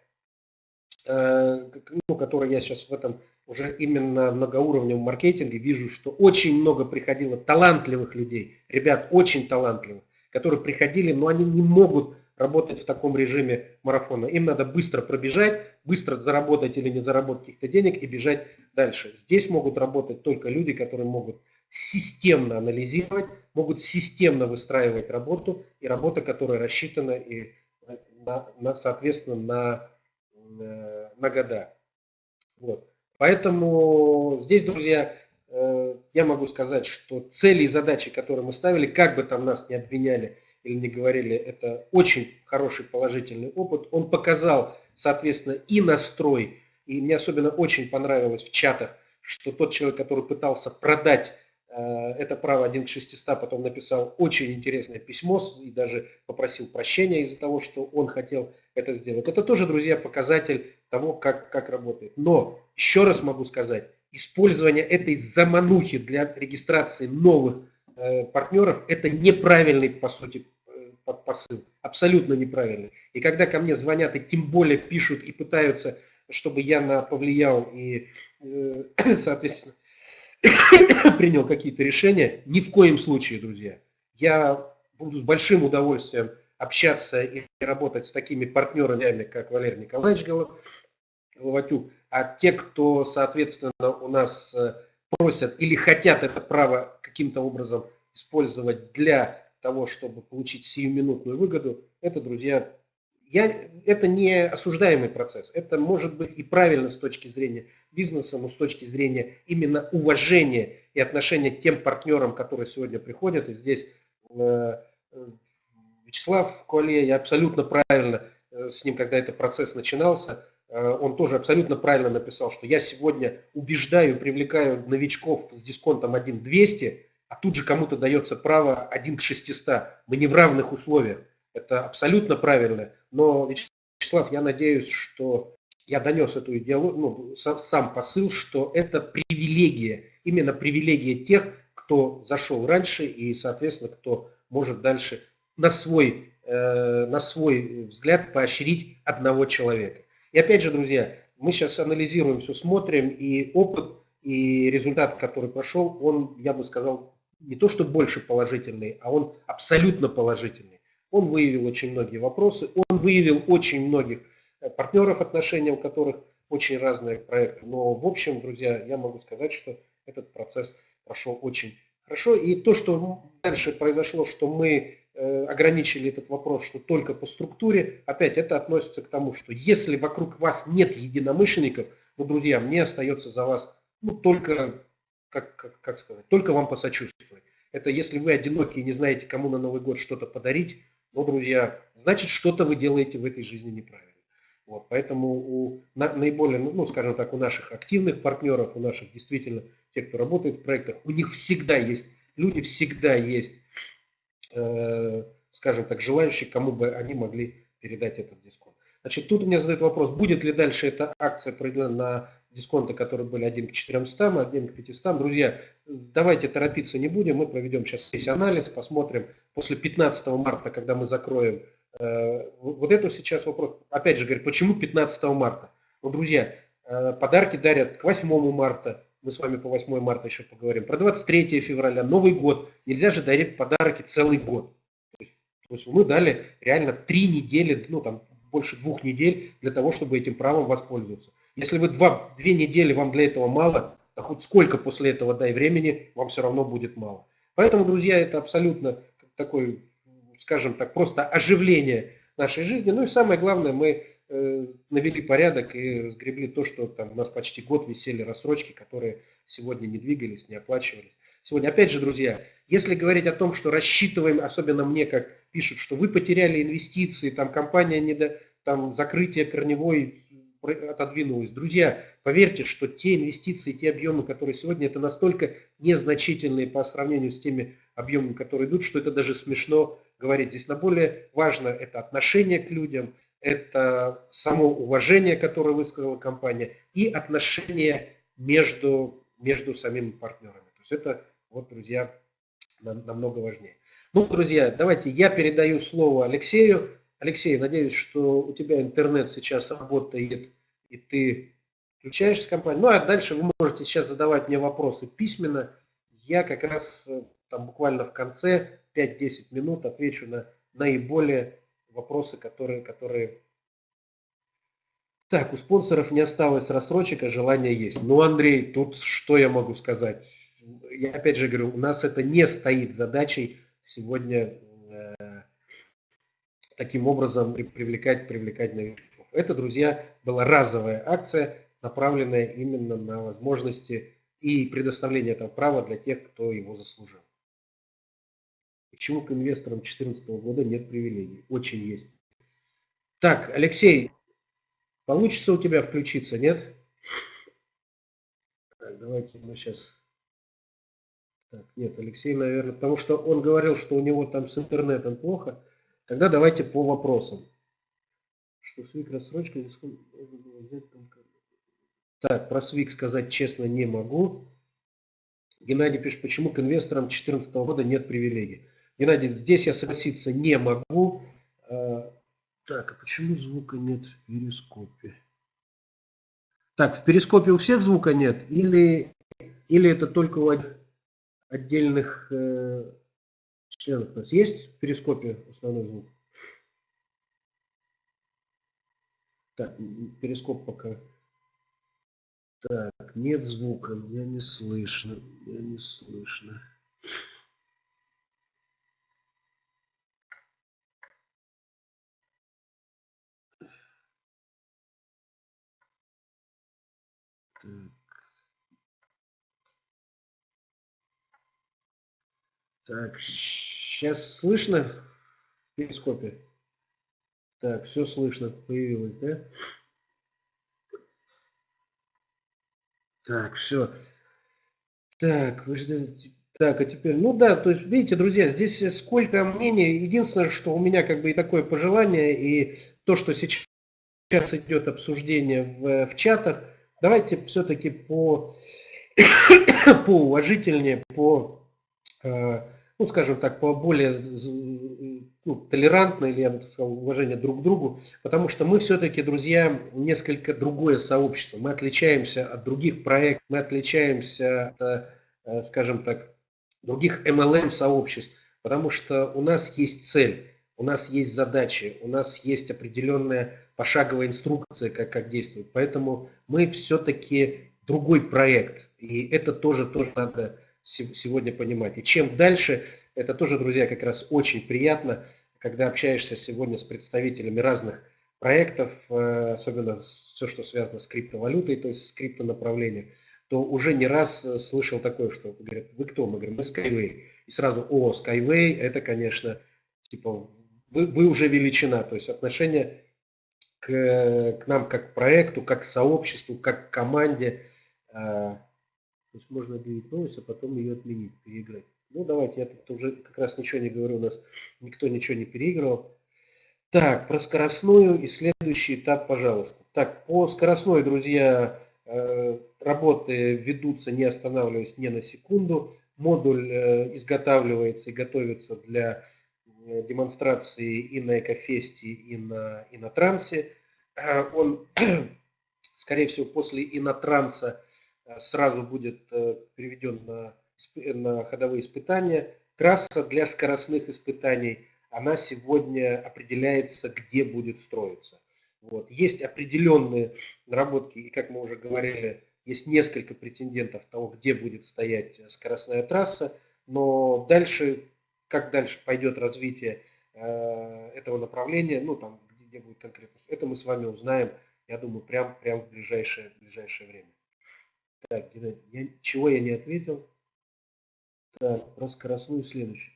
э, ну, которое я сейчас в этом уже именно многоуровневом маркетинге вижу, что очень много приходило талантливых людей, ребят очень талантливых, которые приходили, но они не могут работать в таком режиме марафона. Им надо быстро пробежать, быстро заработать или не заработать каких-то денег и бежать дальше. Здесь могут работать только люди, которые могут системно анализировать, могут системно выстраивать работу, и работа, которая рассчитана и на, на, соответственно на, э, на года. Вот. Поэтому здесь, друзья, э, я могу сказать, что цели и задачи, которые мы ставили, как бы там нас не обвиняли или не говорили, это очень хороший положительный опыт. Он показал, соответственно, и настрой, и мне особенно очень понравилось в чатах, что тот человек, который пытался продать Э, это право 1 к 600 потом написал очень интересное письмо и даже попросил прощения из-за того, что он хотел это сделать. Это тоже, друзья, показатель того, как, как работает. Но, еще раз могу сказать, использование этой заманухи для регистрации новых э, партнеров – это неправильный, по сути, посыл. Абсолютно неправильный. И когда ко мне звонят и тем более пишут и пытаются, чтобы я на, повлиял и, э, соответственно, принял какие-то решения. Ни в коем случае, друзья. Я буду с большим удовольствием общаться и работать с такими партнерами, как Валерий Николаевич Головатюк. А те, кто, соответственно, у нас э, просят или хотят это право каким-то образом использовать для того, чтобы получить сиюминутную выгоду, это, друзья, я, это не осуждаемый процесс. Это может быть и правильно с точки зрения бизнеса, но с точки зрения именно уважения и отношения к тем партнерам, которые сегодня приходят. И здесь э, Вячеслав Куале, я абсолютно правильно э, с ним, когда этот процесс начинался, э, он тоже абсолютно правильно написал, что я сегодня убеждаю, привлекаю новичков с дисконтом 1.200, а тут же кому-то дается право 1 к 600. Мы не в равных условиях. Это абсолютно правильно. Но, Вячеслав, я надеюсь, что я донес эту идеологию, ну, сам посыл, что это привилегия, именно привилегия тех, кто зашел раньше и, соответственно, кто может дальше на свой, э, на свой взгляд поощрить одного человека. И опять же, друзья, мы сейчас анализируем все, смотрим, и опыт, и результат, который прошел, он, я бы сказал, не то что больше положительный, а он абсолютно положительный. Он выявил очень многие вопросы, он выявил очень многих э, партнеров отношения, у которых очень разные проекты. Но в общем, друзья, я могу сказать, что этот процесс прошел очень хорошо. И то, что дальше произошло, что мы э, ограничили этот вопрос, что только по структуре, опять это относится к тому, что если вокруг вас нет единомышленников, ну, друзья, мне остается за вас ну, только, как, как, как сказать, только вам посочувствовать. Это если вы одиноки и не знаете, кому на Новый год что-то подарить, но, друзья, значит, что-то вы делаете в этой жизни неправильно. Вот, поэтому у на, наиболее, ну, ну, скажем так, у наших активных партнеров, у наших действительно, тех, кто работает в проектах, у них всегда есть, люди всегда есть, э, скажем так, желающие, кому бы они могли передать этот дисконт. Значит, тут у меня задают вопрос, будет ли дальше эта акция проведена на дисконты, которые были 1 к 400, 1 к 500. Друзья, давайте торопиться не будем, мы проведем сейчас весь анализ, посмотрим после 15 марта, когда мы закроем э, вот это сейчас вопрос. Опять же, говорит, почему 15 марта? Ну, друзья, э, подарки дарят к 8 марта, мы с вами по 8 марта еще поговорим, про 23 февраля, Новый год. Нельзя же дарить подарки целый год. То есть, то есть мы дали реально три недели, ну там больше двух недель для того, чтобы этим правом воспользоваться. Если вы два, две недели вам для этого мало, то хоть сколько после этого дай времени, вам все равно будет мало. Поэтому, друзья, это абсолютно такой, скажем так, просто оживление нашей жизни. Ну и самое главное, мы э, навели порядок и разгребли то, что там у нас почти год висели рассрочки, которые сегодня не двигались, не оплачивались. Сегодня, опять же, друзья, если говорить о том, что рассчитываем, особенно мне, как пишут, что вы потеряли инвестиции, там компания не до, там закрытие корневой отодвинулось. Друзья, поверьте, что те инвестиции, те объемы, которые сегодня, это настолько незначительные по сравнению с теми объемами, которые идут, что это даже смешно говорить. Здесь на более важно это отношение к людям, это само уважение, которое высказала компания, и отношение между, между самими партнерами. То есть это, вот, друзья, намного важнее. Ну, друзья, давайте я передаю слово Алексею. Алексей, надеюсь, что у тебя интернет сейчас работает, и ты включаешься в компанию. Ну, а дальше вы можете сейчас задавать мне вопросы письменно. Я как раз э, там буквально в конце 5-10 минут отвечу на наиболее вопросы, которые, которые... Так, у спонсоров не осталось рассрочек, а желание есть. Ну, Андрей, тут что я могу сказать? Я опять же говорю, у нас это не стоит задачей сегодня э, таким образом привлекать, привлекать новичков. Это, друзья, была разовая акция, направленная именно на возможности и предоставление этого права для тех, кто его заслужил. Почему к инвесторам 2014 года нет привилегий? Очень есть. Так, Алексей, получится у тебя включиться, нет? Так, давайте мы сейчас... Так, нет, Алексей, наверное, потому что он говорил, что у него там с интернетом плохо. Тогда давайте по вопросам. Что свик рассрочка Так, про свик сказать честно не могу. Геннадий пишет, почему к инвесторам 2014 года нет привилегий. Геннадий, здесь я согласиться не могу. А, так, а почему звука нет в перископе? Так, в перископе у всех звука нет? Или, или это только у отдельных э, членов у нас есть в перископе основной звук? Так, перископ пока. Так, нет звука, меня не слышно, меня не слышно. Так. Сейчас слышно в перископе? Так, все слышно, появилось, да? Так, все. Так, вы ждете. Так, а теперь, ну да, то есть, видите, друзья, здесь сколько мнений. Единственное, что у меня как бы и такое пожелание, и то, что сейчас идет обсуждение в, в чатах, давайте все-таки по, по уважительнее, по э, ну, скажем так, по более ну, толерантно или, я бы сказал, уважение друг к другу, потому что мы все-таки, друзья, несколько другое сообщество. Мы отличаемся от других проектов, мы отличаемся от, э, скажем так, других MLM-сообществ, потому что у нас есть цель, у нас есть задачи, у нас есть определенная пошаговая инструкция, как, как действовать. Поэтому мы все-таки другой проект, и это тоже, тоже надо сегодня понимать. И чем дальше, это тоже, друзья, как раз очень приятно, когда общаешься сегодня с представителями разных проектов, э, особенно все, что связано с криптовалютой, то есть с криптонаправлением, то уже не раз э, слышал такое, что говорят, вы кто? Мы говорим, мы Skyway. И сразу, о, Skyway, это, конечно, типа, вы, вы уже величина, то есть отношение к, к нам как к проекту, как к сообществу, как к команде, э, то есть можно объявить новость, а потом ее отменить, переиграть. Ну, давайте, я тут уже как раз ничего не говорю, у нас никто ничего не переигрывал. Так, про скоростную и следующий этап, пожалуйста. Так, по скоростной, друзья, э, работы ведутся, не останавливаясь ни на секунду. Модуль э, изготавливается и готовится для э, демонстрации и на Экофесте, и на, и на Трансе. Он, скорее всего, после Инотранса сразу будет переведен на, на ходовые испытания. Трасса для скоростных испытаний, она сегодня определяется, где будет строиться. Вот. Есть определенные наработки, и как мы уже говорили, есть несколько претендентов того, где будет стоять скоростная трасса, но дальше, как дальше пойдет развитие э, этого направления, ну там, где, будет конкретно, это мы с вами узнаем, я думаю, прям, прям в ближайшее, ближайшее время. Так, я, чего я не ответил? Так, про скоростную следующий.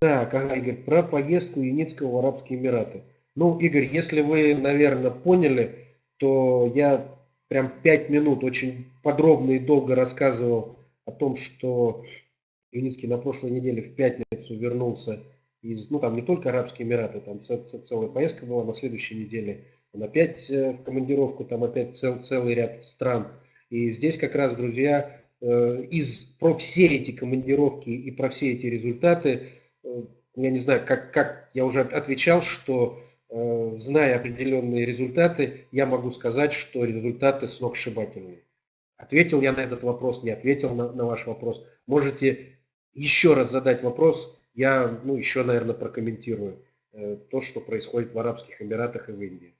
Так, ага, Игорь, про поездку Юницкого в Арабские Эмираты. Ну, Игорь, если вы, наверное, поняли, то я прям пять минут очень подробно и долго рассказывал о том, что Юницкий на прошлой неделе в пятницу вернулся из, ну там не только Арабские Эмираты, там целая поездка была на следующей неделе, он опять э, в командировку, там опять цел, целый ряд стран. И здесь как раз, друзья, э, из, про все эти командировки и про все эти результаты, э, я не знаю, как, как я уже отвечал, что зная определенные результаты, я могу сказать, что результаты сногсшибательные. Ответил я на этот вопрос, не ответил на, на ваш вопрос. Можете еще раз задать вопрос, я ну, еще, наверное, прокомментирую э, то, что происходит в Арабских Эмиратах и в Индии.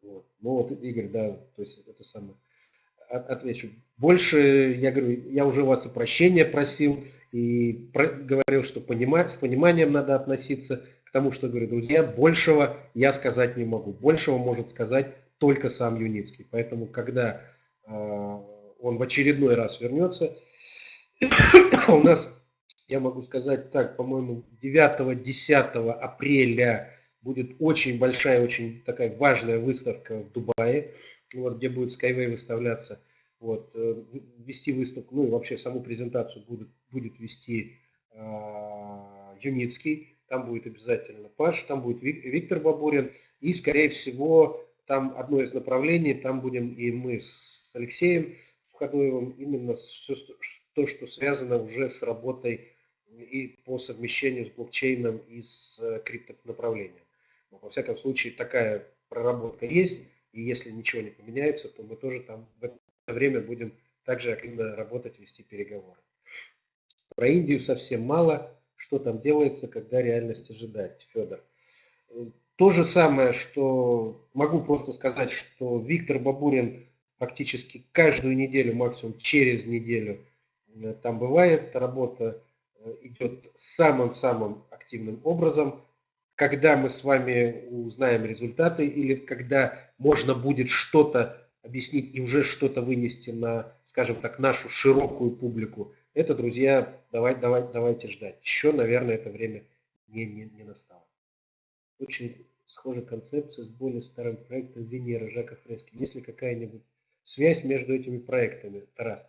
Вот. Ну вот, Игорь, да, то есть это самое. Отвечу. Больше, я говорю, я уже вас и прощения просил, и про, говорил, что понимать, с пониманием надо относиться к тому, что, говорю, друзья, большего я сказать не могу. Большего может сказать только сам Юницкий. Поэтому, когда э, он в очередной раз вернется, у нас я могу сказать так, по-моему, 9-10 апреля будет очень большая, очень такая важная выставка в Дубае, вот, где будет Skyway выставляться. Вот, э, вести выставку, ну и вообще саму презентацию будет, будет вести э, Юницкий, там будет обязательно Паш, там будет Виктор Бабурин, и, скорее всего, там одно из направлений, там будем и мы с Алексеем Входоевым, именно все, то, что связано уже с работой и по совмещению с блокчейном и с э, криптонаправлением. Но, во всяком случае, такая проработка есть, и если ничего не поменяется, то мы тоже там в это время будем также активно работать, вести переговоры. Про Индию совсем мало. Что там делается, когда реальность ожидать, Федор? То же самое, что могу просто сказать, что Виктор Бабурин практически каждую неделю, максимум через неделю, э, там бывает работа Э, идет самым-самым активным образом. Когда мы с вами узнаем результаты или когда можно будет что-то объяснить и уже что-то вынести на, скажем так, нашу широкую публику, это, друзья, давай, давай, давайте ждать. Еще, наверное, это время не, не, не настало. Очень схожая концепция с более старым проектом Венера Жака Фрески. Есть ли какая-нибудь связь между этими проектами, Тарас?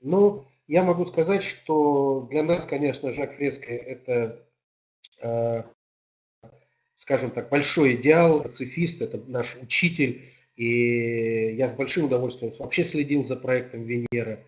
Ну, я могу сказать, что для нас, конечно, Жак Фреско – это, э, скажем так, большой идеал, пацифист, это наш учитель. И я с большим удовольствием вообще следил за проектом Венера.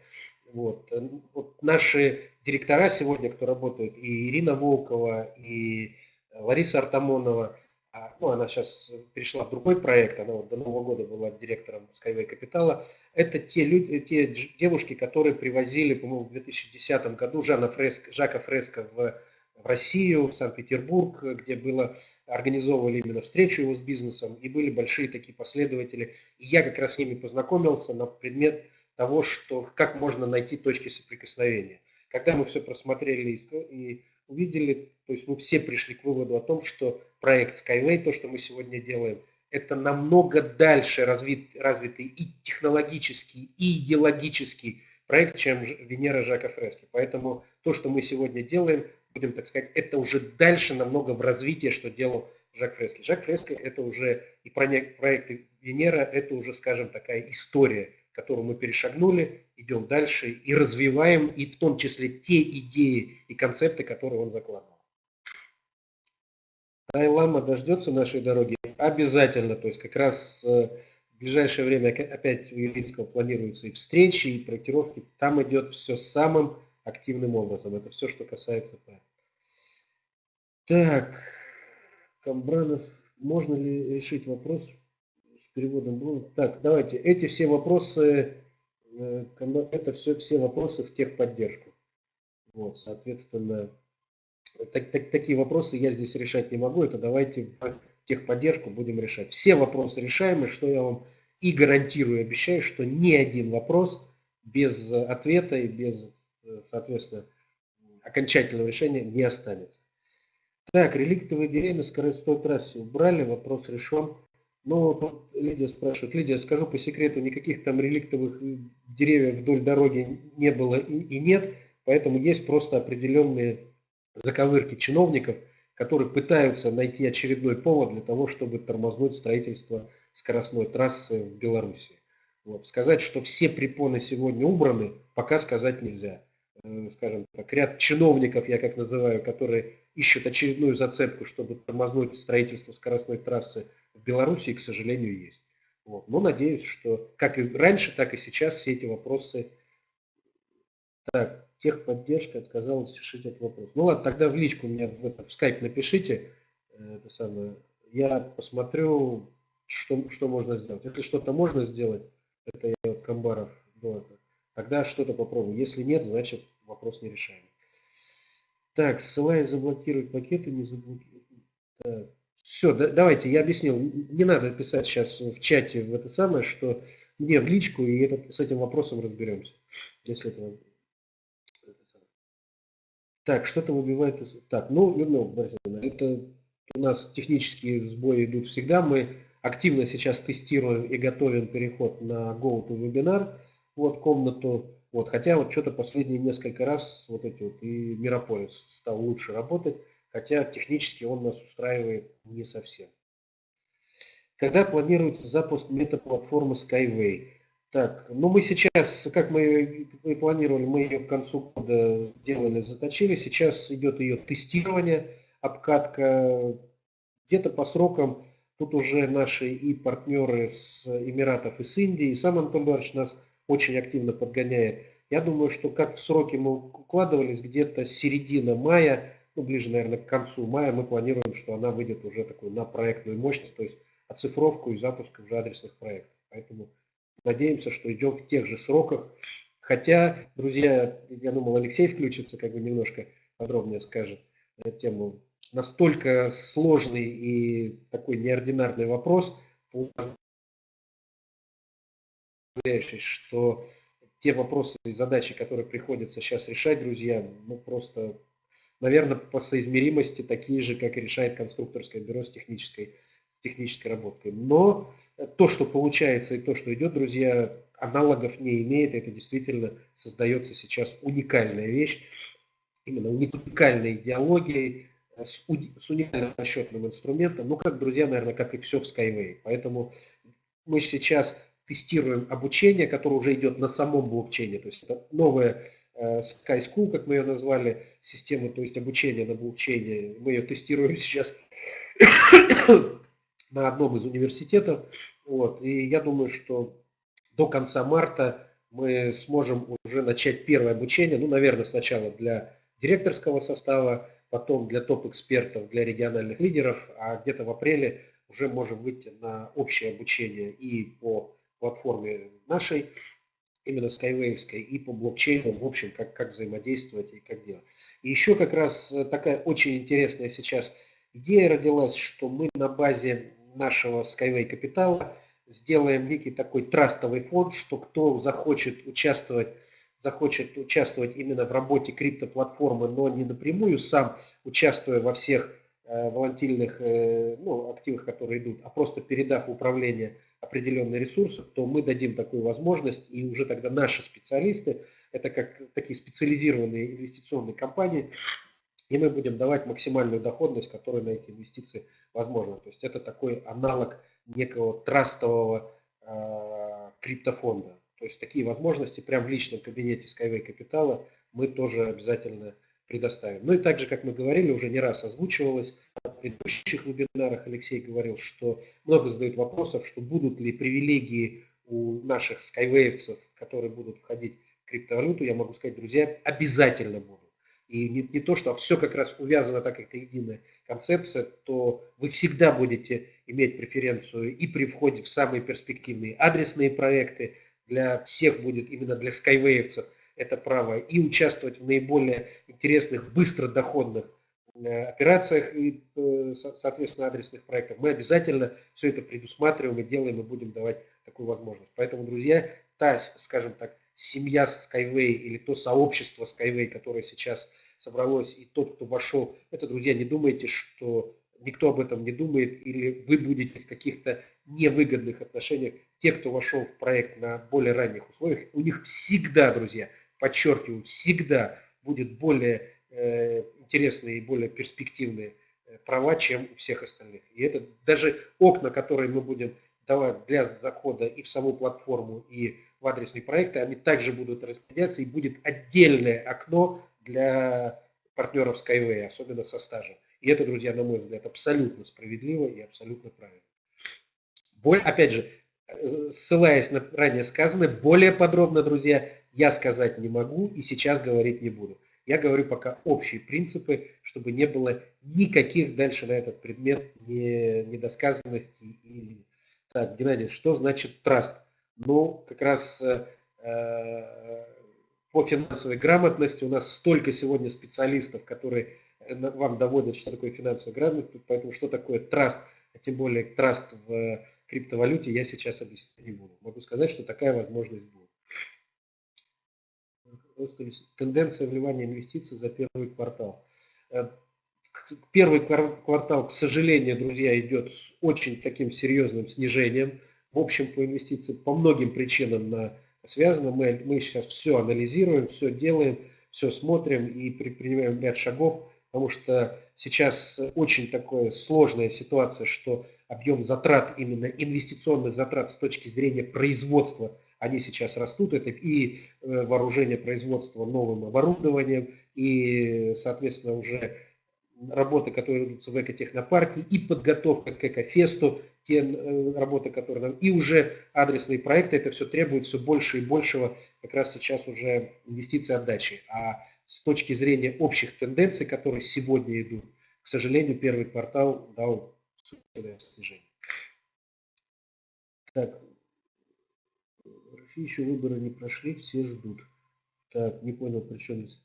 Вот. вот наши директора сегодня, кто работают, и Ирина Волкова, и Лариса Артамонова – а, ну, она сейчас перешла в другой проект, она вот до Нового года была директором Skyway Капитала. Это те, люди, те девушки, которые привозили, по-моему, в 2010 году Жана Фреско, Жака Фреско в, в Россию, в Санкт-Петербург, где было, организовывали именно встречу его с бизнесом, и были большие такие последователи. И я как раз с ними познакомился на предмет того, что, как можно найти точки соприкосновения. Когда мы все просмотрели и увидели, то есть мы все пришли к выводу о том, что проект Skyway, то, что мы сегодня делаем, это намного дальше развит, развитый и технологический, и идеологический проект, чем Венера Жака Фрески. Поэтому то, что мы сегодня делаем, будем так сказать, это уже дальше намного в развитии, что делал Жак Фрески. Жак Фрески это уже и проект Венера, это уже, скажем, такая история, которую мы перешагнули, идем дальше и развиваем, и в том числе те идеи и концепты, которые он закладывал. Дайлама дождется нашей дороги? Обязательно. То есть как раз э, в ближайшее время опять у Елинского планируются и встречи, и проектировки. Там идет все самым активным образом. Это все, что касается ПА. Так, Камбранов, можно ли решить вопрос с переводом? Так, давайте. Эти все вопросы, э, это все, все вопросы в техподдержку. Вот, соответственно, так, так, такие вопросы я здесь решать не могу. Это давайте в техподдержку будем решать. Все вопросы решаемы, что я вам и гарантирую, обещаю, что ни один вопрос без ответа и без, соответственно, окончательного решения не останется. Так, реликтовые деревья на скоростной трассе убрали, вопрос решен. Но тут Лидия спрашивает, Лидия, скажу по секрету, никаких там реликтовых деревьев вдоль дороги не было и, и нет, поэтому есть просто определенные заковырки чиновников, которые пытаются найти очередной повод для того, чтобы тормознуть строительство скоростной трассы в Беларуси. Вот. Сказать, что все препоны сегодня убраны, пока сказать нельзя. Скажем так, ряд чиновников, я как называю, которые ищут очередную зацепку, чтобы тормознуть строительство скоростной трассы в Беларуси, к сожалению, есть. Вот. Но надеюсь, что как и раньше, так и сейчас все эти вопросы... Так, техподдержка отказалась решить этот вопрос. Ну ладно, тогда в личку мне в, это, в скайп напишите. Э, это самое. Я посмотрю, что, что можно сделать. Если что-то можно сделать, это я от Камбаров до этого, тогда что-то попробую. Если нет, значит вопрос не решаем. Так, ссылаясь заблокировать пакеты, не заблокировать. Все, да, давайте, я объяснил. Не надо писать сейчас в чате в это самое, что мне в личку, и этот, с этим вопросом разберемся. Если это так, что-то выбивает. Так, ну, Людмила Борисовна, это у нас технические сбои идут всегда. Мы активно сейчас тестируем и готовим переход на GoToWebinar, вот комнату. Вот, хотя вот что-то последние несколько раз вот эти вот и Мирополис стал лучше работать, хотя технически он нас устраивает не совсем. Когда планируется запуск метаплатформы Skyway? Так, ну мы сейчас, как мы и планировали, мы ее к концу года сделали, заточили. Сейчас идет ее тестирование, обкатка. Где-то по срокам тут уже наши и партнеры с Эмиратов и с Индии, и сам Антон Эдуардович нас очень активно подгоняет. Я думаю, что как сроки мы укладывались, где-то середина мая, ну ближе, наверное, к концу мая, мы планируем, что она выйдет уже такой на проектную мощность, то есть оцифровку и запуск уже адресных проектов. Поэтому Надеемся, что идем в тех же сроках. Хотя, друзья, я думал, Алексей включится, как бы немножко подробнее скажет эту тему. Настолько сложный и такой неординарный вопрос, что те вопросы и задачи, которые приходится сейчас решать, друзья, ну просто, наверное, по соизмеримости такие же, как и решает конструкторское бюро с технической технической работой. Но то, что получается и то, что идет, друзья, аналогов не имеет. Это действительно создается сейчас уникальная вещь, именно уникальной идеологией, с уникальным расчетным инструментом. Ну, как, друзья, наверное, как и все в Skyway. Поэтому мы сейчас тестируем обучение, которое уже идет на самом блокчейне. То есть это новая э, Sky School, как мы ее назвали, система, то есть обучение на блокчейне. Мы ее тестируем сейчас на одном из университетов. Вот. И я думаю, что до конца марта мы сможем уже начать первое обучение. Ну, наверное, сначала для директорского состава, потом для топ-экспертов, для региональных лидеров, а где-то в апреле уже можем выйти на общее обучение и по платформе нашей, именно Skywave, и по блокчейну, в общем, как, как взаимодействовать и как делать. И еще как раз такая очень интересная сейчас идея родилась, что мы на базе нашего Skyway капитала сделаем некий такой трастовый фонд, что кто захочет участвовать, захочет участвовать именно в работе криптоплатформы, но не напрямую сам, участвуя во всех э, волатильных э, ну, активах, которые идут, а просто передав управление определенные ресурсы, то мы дадим такую возможность, и уже тогда наши специалисты, это как такие специализированные инвестиционные компании, и мы будем давать максимальную доходность, которая на эти инвестиции возможна. То есть это такой аналог некого трастового э, криптофонда. То есть такие возможности прямо в личном кабинете Skyway Капитала мы тоже обязательно предоставим. Ну и также, как мы говорили, уже не раз озвучивалось, на предыдущих вебинарах Алексей говорил, что много задают вопросов, что будут ли привилегии у наших скайвеевцев, которые будут входить в криптовалюту, я могу сказать, друзья, обязательно будут. И не, не то, что все как раз увязано так, как это единая концепция, то вы всегда будете иметь преференцию и при входе в самые перспективные адресные проекты, для всех будет именно для скайвеевцев это право, и участвовать в наиболее интересных, быстро доходных э, операциях и, э, соответственно, адресных проектах. Мы обязательно все это предусматриваем и делаем, и будем давать такую возможность. Поэтому, друзья, та, скажем так, семья Skyway или то сообщество Skyway, которое сейчас собралось, и тот, кто вошел, это, друзья, не думайте, что никто об этом не думает, или вы будете в каких-то невыгодных отношениях. Те, кто вошел в проект на более ранних условиях, у них всегда, друзья, подчеркиваю, всегда будет более э, интересные и более перспективные права, чем у всех остальных. И это даже окна, которые мы будем давать для захода и в саму платформу, и в адресные проекты, они также будут распределяться, и будет отдельное окно для партнеров Skyway, особенно со стажем. И это, друзья, на мой взгляд, абсолютно справедливо и абсолютно правильно. Боль, опять же, ссылаясь на ранее сказанное, более подробно, друзья, я сказать не могу и сейчас говорить не буду. Я говорю пока общие принципы, чтобы не было никаких дальше на этот предмет недосказанностей. И... Так, Геннадий, что значит траст? Ну, как раз э, э, по финансовой грамотности у нас столько сегодня специалистов, которые вам доводят, что такое финансовая грамотность, поэтому что такое траст, а тем более траст в криптовалюте, я сейчас объяснять не буду. Могу сказать, что такая возможность будет. Тенденция вливания инвестиций за первый квартал. Э, первый квартал, к сожалению, друзья, идет с очень таким серьезным снижением. В общем, по инвестициям по многим причинам на, связано. Мы, мы сейчас все анализируем, все делаем, все смотрим и предпринимаем ряд шагов потому что сейчас очень такая сложная ситуация, что объем затрат, именно инвестиционных затрат с точки зрения производства, они сейчас растут. Это и э, вооружение производства новым оборудованием, и, соответственно, уже работы, которые ведутся в экотехнопарке, и подготовка к экофесту, те э, работы, которые нам, и уже адресные проекты, это все требует все больше и большего как раз сейчас уже инвестиций отдачи. А с точки зрения общих тенденций, которые сегодня идут, к сожалению, первый квартал дал существенное снижение. Так, еще выборы не прошли, все ждут. Так, не понял, при чем здесь.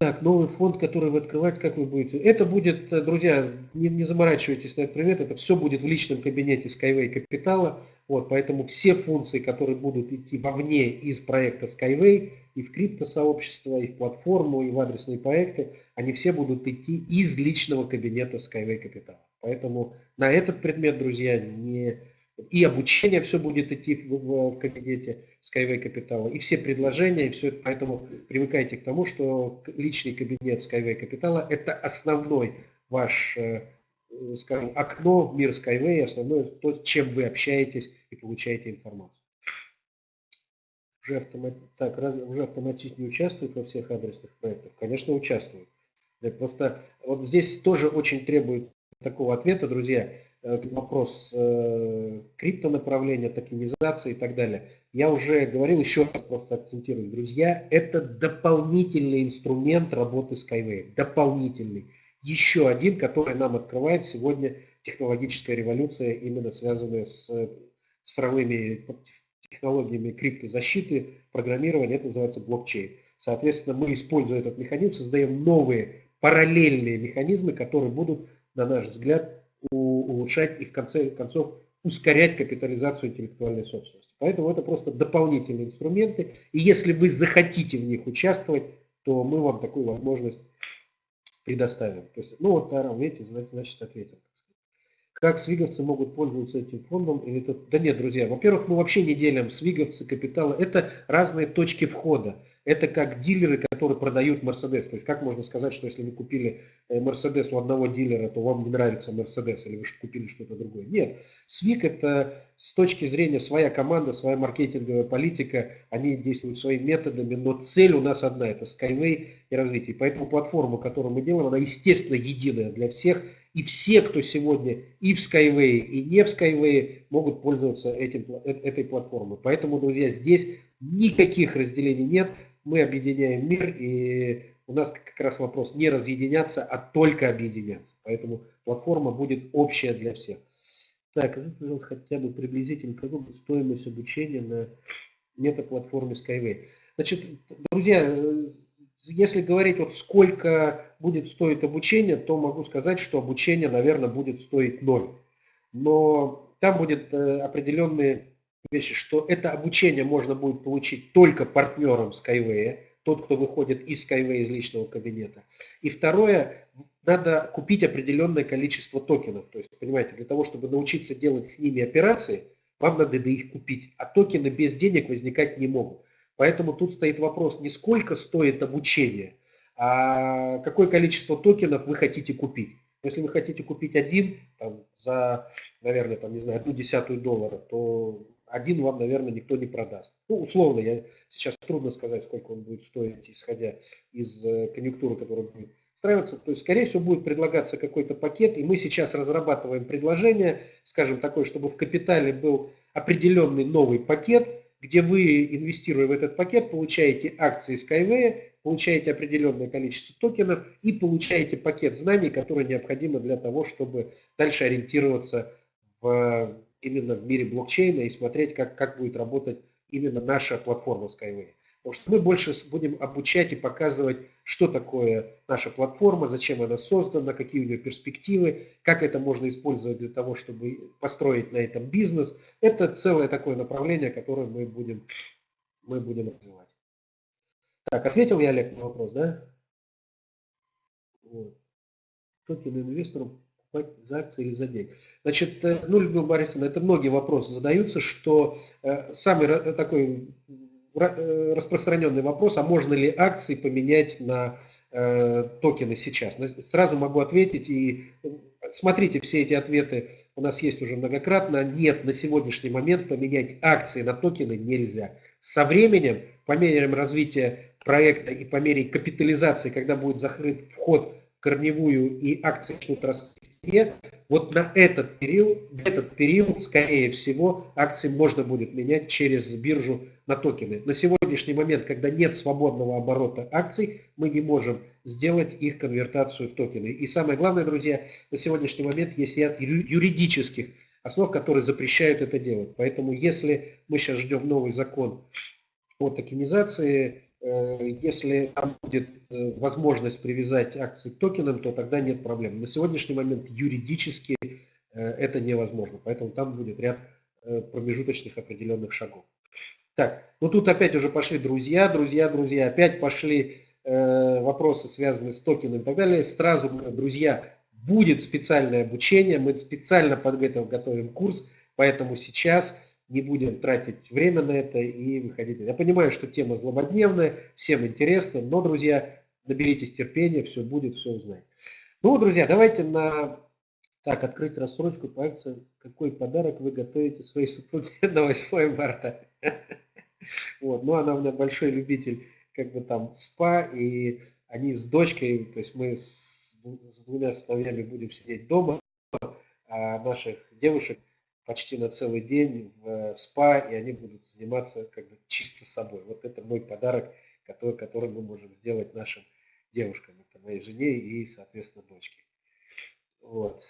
Так, новый фонд, который вы открываете, как вы будете? Это будет, э, друзья, не, не заморачивайтесь на этот предмет, это все будет в личном кабинете Skyway Капитала. Вот, поэтому все функции, которые будут идти вовне из проекта Skyway, и в криптосообщество, и в платформу, и в адресные проекты, они все будут идти из личного кабинета Skyway Capital. Поэтому на этот предмет, друзья, не... и обучение все будет идти в, в кабинете Skyway Capital, и все предложения, и все это. Поэтому привыкайте к тому, что личный кабинет Skyway Capital – это основной ваш э, скажем, окно в мир Skyway, основное то, с чем вы общаетесь и получаете информацию уже, автомат... так, раз... уже автоматически не участвует во всех адресных проектах? Конечно, участвует. Просто вот здесь тоже очень требует такого ответа, друзья, вопрос э, криптонаправления, токенизации и так далее. Я уже говорил, еще раз просто акцентирую, друзья, это дополнительный инструмент работы Skyway, дополнительный. Еще один, который нам открывает сегодня технологическая революция, именно связанная с цифровыми технологиями криптозащиты, программирования, это называется блокчейн. Соответственно, мы, используя этот механизм, создаем новые параллельные механизмы, которые будут, на наш взгляд, улучшать и в конце концов ускорять капитализацию интеллектуальной собственности. Поэтому это просто дополнительные инструменты. И если вы захотите в них участвовать, то мы вам такую возможность предоставим. То есть, ну вот, Тарам, видите, значит, ответил. Как свиговцы могут пользоваться этим фондом? Или это... Да нет, друзья, во-первых, мы вообще не делим свиговцы, капиталы. Это разные точки входа. Это как дилеры, которые продают Мерседес. То есть как можно сказать, что если вы купили Мерседес у одного дилера, то вам не нравится Мерседес, или вы купили что-то другое. Нет. Свик это с точки зрения своя команда, своя маркетинговая политика. Они действуют своими методами, но цель у нас одна. Это Skyway и развитие. Поэтому платформа, которую мы делаем, она естественно единая для всех и все, кто сегодня и в Skyway, и не в Skyway, могут пользоваться этим, э, этой платформой. Поэтому, друзья, здесь никаких разделений нет. Мы объединяем мир, и у нас как раз вопрос не разъединяться, а только объединяться. Поэтому платформа будет общая для всех. Так, пожалуйста, хотя бы приблизительно, какой будет стоимость обучения на метаплатформе Skyway. Значит, друзья, если говорить, вот сколько будет стоить обучение, то могу сказать, что обучение, наверное, будет стоить ноль. Но там будет э, определенные вещи, что это обучение можно будет получить только партнером Skyway, тот, кто выходит из Skyway, из личного кабинета. И второе, надо купить определенное количество токенов. То есть, понимаете, для того, чтобы научиться делать с ними операции, вам надо их купить. А токены без денег возникать не могут. Поэтому тут стоит вопрос не сколько стоит обучение, а какое количество токенов вы хотите купить. Если вы хотите купить один там, за, наверное, там, не знаю, одну десятую доллара, то один вам, наверное, никто не продаст. Ну, условно, я сейчас трудно сказать, сколько он будет стоить, исходя из э, конъюнктуры, которая будет устраиваться. То есть, скорее всего, будет предлагаться какой-то пакет, и мы сейчас разрабатываем предложение, скажем, такое, чтобы в капитале был определенный новый пакет, где вы, инвестируя в этот пакет, получаете акции Skyway, получаете определенное количество токенов и получаете пакет знаний, который необходимо для того, чтобы дальше ориентироваться в, именно в мире блокчейна и смотреть, как, как будет работать именно наша платформа Skyway. Потому что мы больше будем обучать и показывать, что такое наша платформа, зачем она создана, какие у нее перспективы, как это можно использовать для того, чтобы построить на этом бизнес. Это целое такое направление, которое мы будем, мы будем развивать. Так, ответил я, Олег, на вопрос, да? Вот. Токен инвестору за акции или за деньги. Значит, э, ну, Людмила Борисовна, это многие вопросы задаются, что э, самый такой Э, распространенный вопрос, а можно ли акции поменять на токены сейчас? Сразу могу ответить и смотрите все эти ответы, у нас есть уже многократно. Нет, на сегодняшний момент поменять акции на токены нельзя. Со временем, по мере развития проекта и по мере капитализации, когда будет закрыт вход корневую и акции начнут расти, вот на этот период, в этот период, скорее всего, акции можно будет менять через биржу на токены. На сегодняшний момент, когда нет свободного оборота акций, мы не можем сделать их конвертацию в токены. И самое главное, друзья, на сегодняшний момент есть ряд юридических основ, которые запрещают это делать. Поэтому если мы сейчас ждем новый закон о токенизации, если там будет э, возможность привязать акции к токенам, то тогда нет проблем. На сегодняшний момент юридически э, это невозможно, поэтому там будет ряд промежуточных определенных шагов. Так, ну тут опять уже пошли друзья, друзья, друзья, опять пошли вопросы, связанные с токеном и так далее. Сразу, друзья, будет специальное обучение, мы специально под это готовим курс, поэтому сейчас не будем тратить время на это и выходить. Я понимаю, что тема злободневная, всем интересна, но, друзья, наберитесь терпения, все будет, все узнаете. Ну, друзья, давайте на... Так, открыть рассрочку по акции. Какой подарок вы готовите своей супруге на 8 марта? Вот, ну, она у меня большой любитель, как бы там, спа, и они с дочкой, то есть мы с, с двумя сыновьями будем сидеть дома, а наших девушек почти на целый день в спа, и они будут заниматься как бы чисто собой. Вот это мой подарок, который, который мы можем сделать нашим девушкам, это моей жене и, соответственно, дочке. Вот.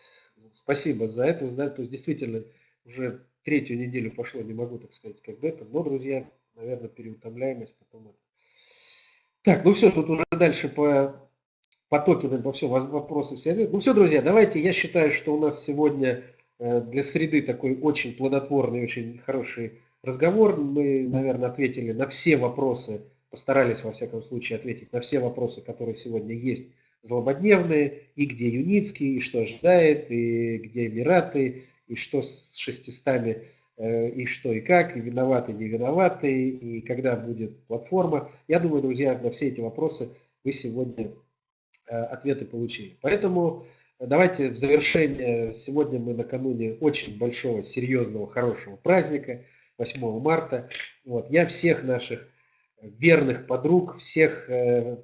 Спасибо за это. То есть, действительно, уже третью неделю пошло, не могу так сказать, как это. Но, друзья, наверное, переутомляемость потом это. Так, ну все, тут уже дальше по, по по все вопросы все. Ну все, друзья, давайте, я считаю, что у нас сегодня Э, для среды такой очень плодотворный, очень хороший разговор. Мы, наверное, ответили на все вопросы, постарались, во всяком случае, ответить на все вопросы, которые сегодня есть злободневные, и где Юницкий, и что ожидает, и где Эмираты, и что с 600 э, и что и как, и виноваты, не виноваты, и когда будет платформа. Я думаю, друзья, на все эти вопросы вы сегодня э, ответы получили. Поэтому Давайте в завершение, сегодня мы накануне очень большого, серьезного, хорошего праздника, 8 марта. Вот, я всех наших верных подруг, всех э,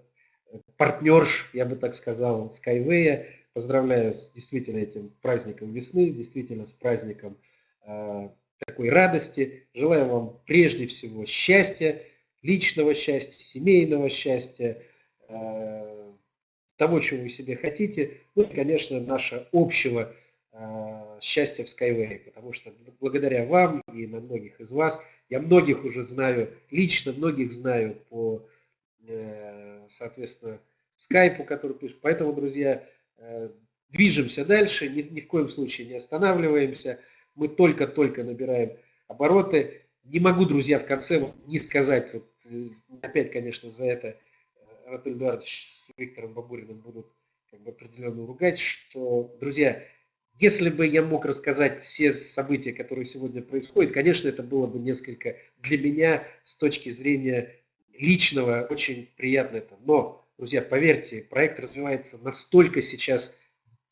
партнерш, я бы так сказал, Skyway, поздравляю с действительно этим праздником весны, действительно с праздником э, такой радости. Желаю вам прежде всего счастья, личного счастья, семейного счастья, э, того, чего вы себе хотите, ну и, конечно, нашего общего э, счастья в Skyway, потому что благодаря вам и на многих из вас, я многих уже знаю лично, многих знаю по, э, соответственно, скайпу, который пишет. Поэтому, друзья, э, движемся дальше, ни, ни в коем случае не останавливаемся. Мы только-только набираем обороты. Не могу, друзья, в конце не сказать, вот, э, опять, конечно, за это Анатолий Эдуардович с Виктором Бабуриным будут как бы определенно ругать, что, друзья, если бы я мог рассказать все события, которые сегодня происходят, конечно, это было бы несколько для меня с точки зрения личного очень приятно это. Но, друзья, поверьте, проект развивается настолько сейчас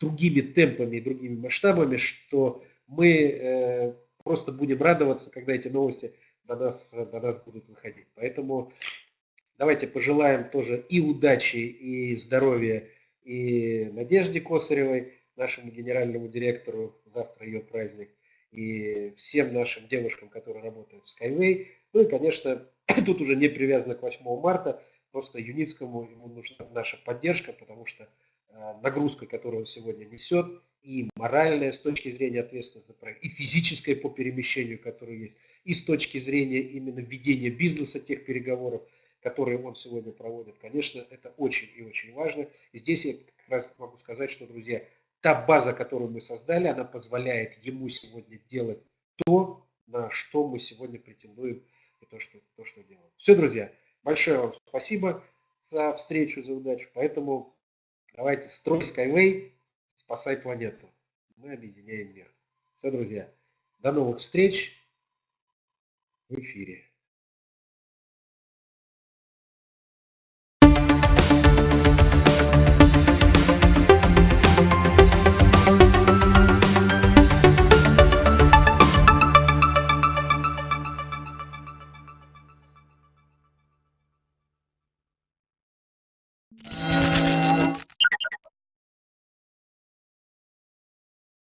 другими темпами и другими масштабами, что мы э, просто будем радоваться, когда эти новости до нас, до нас будут выходить. Поэтому давайте пожелаем тоже и удачи, и здоровья, и Надежде Косаревой, нашему генеральному директору, завтра ее праздник, и всем нашим девушкам, которые работают в Skyway. Ну и, конечно, тут уже не привязано к 8 марта, просто Юницкому ему нужна наша поддержка, потому что э, нагрузка, которую он сегодня несет, и моральная с точки зрения ответственности за проект, и физическая по перемещению, которая есть, и с точки зрения именно ведения бизнеса тех переговоров, которые он сегодня проводит. Конечно, это очень и очень важно. Здесь я как раз могу сказать, что, друзья, та база, которую мы создали, она позволяет ему сегодня делать то, на что мы сегодня претендуем и то, что, то, что делаем. Все, друзья, большое вам спасибо за встречу, за удачу. Поэтому давайте строй Skyway, спасай планету. Мы объединяем мир. Все, друзья, до новых встреч в эфире.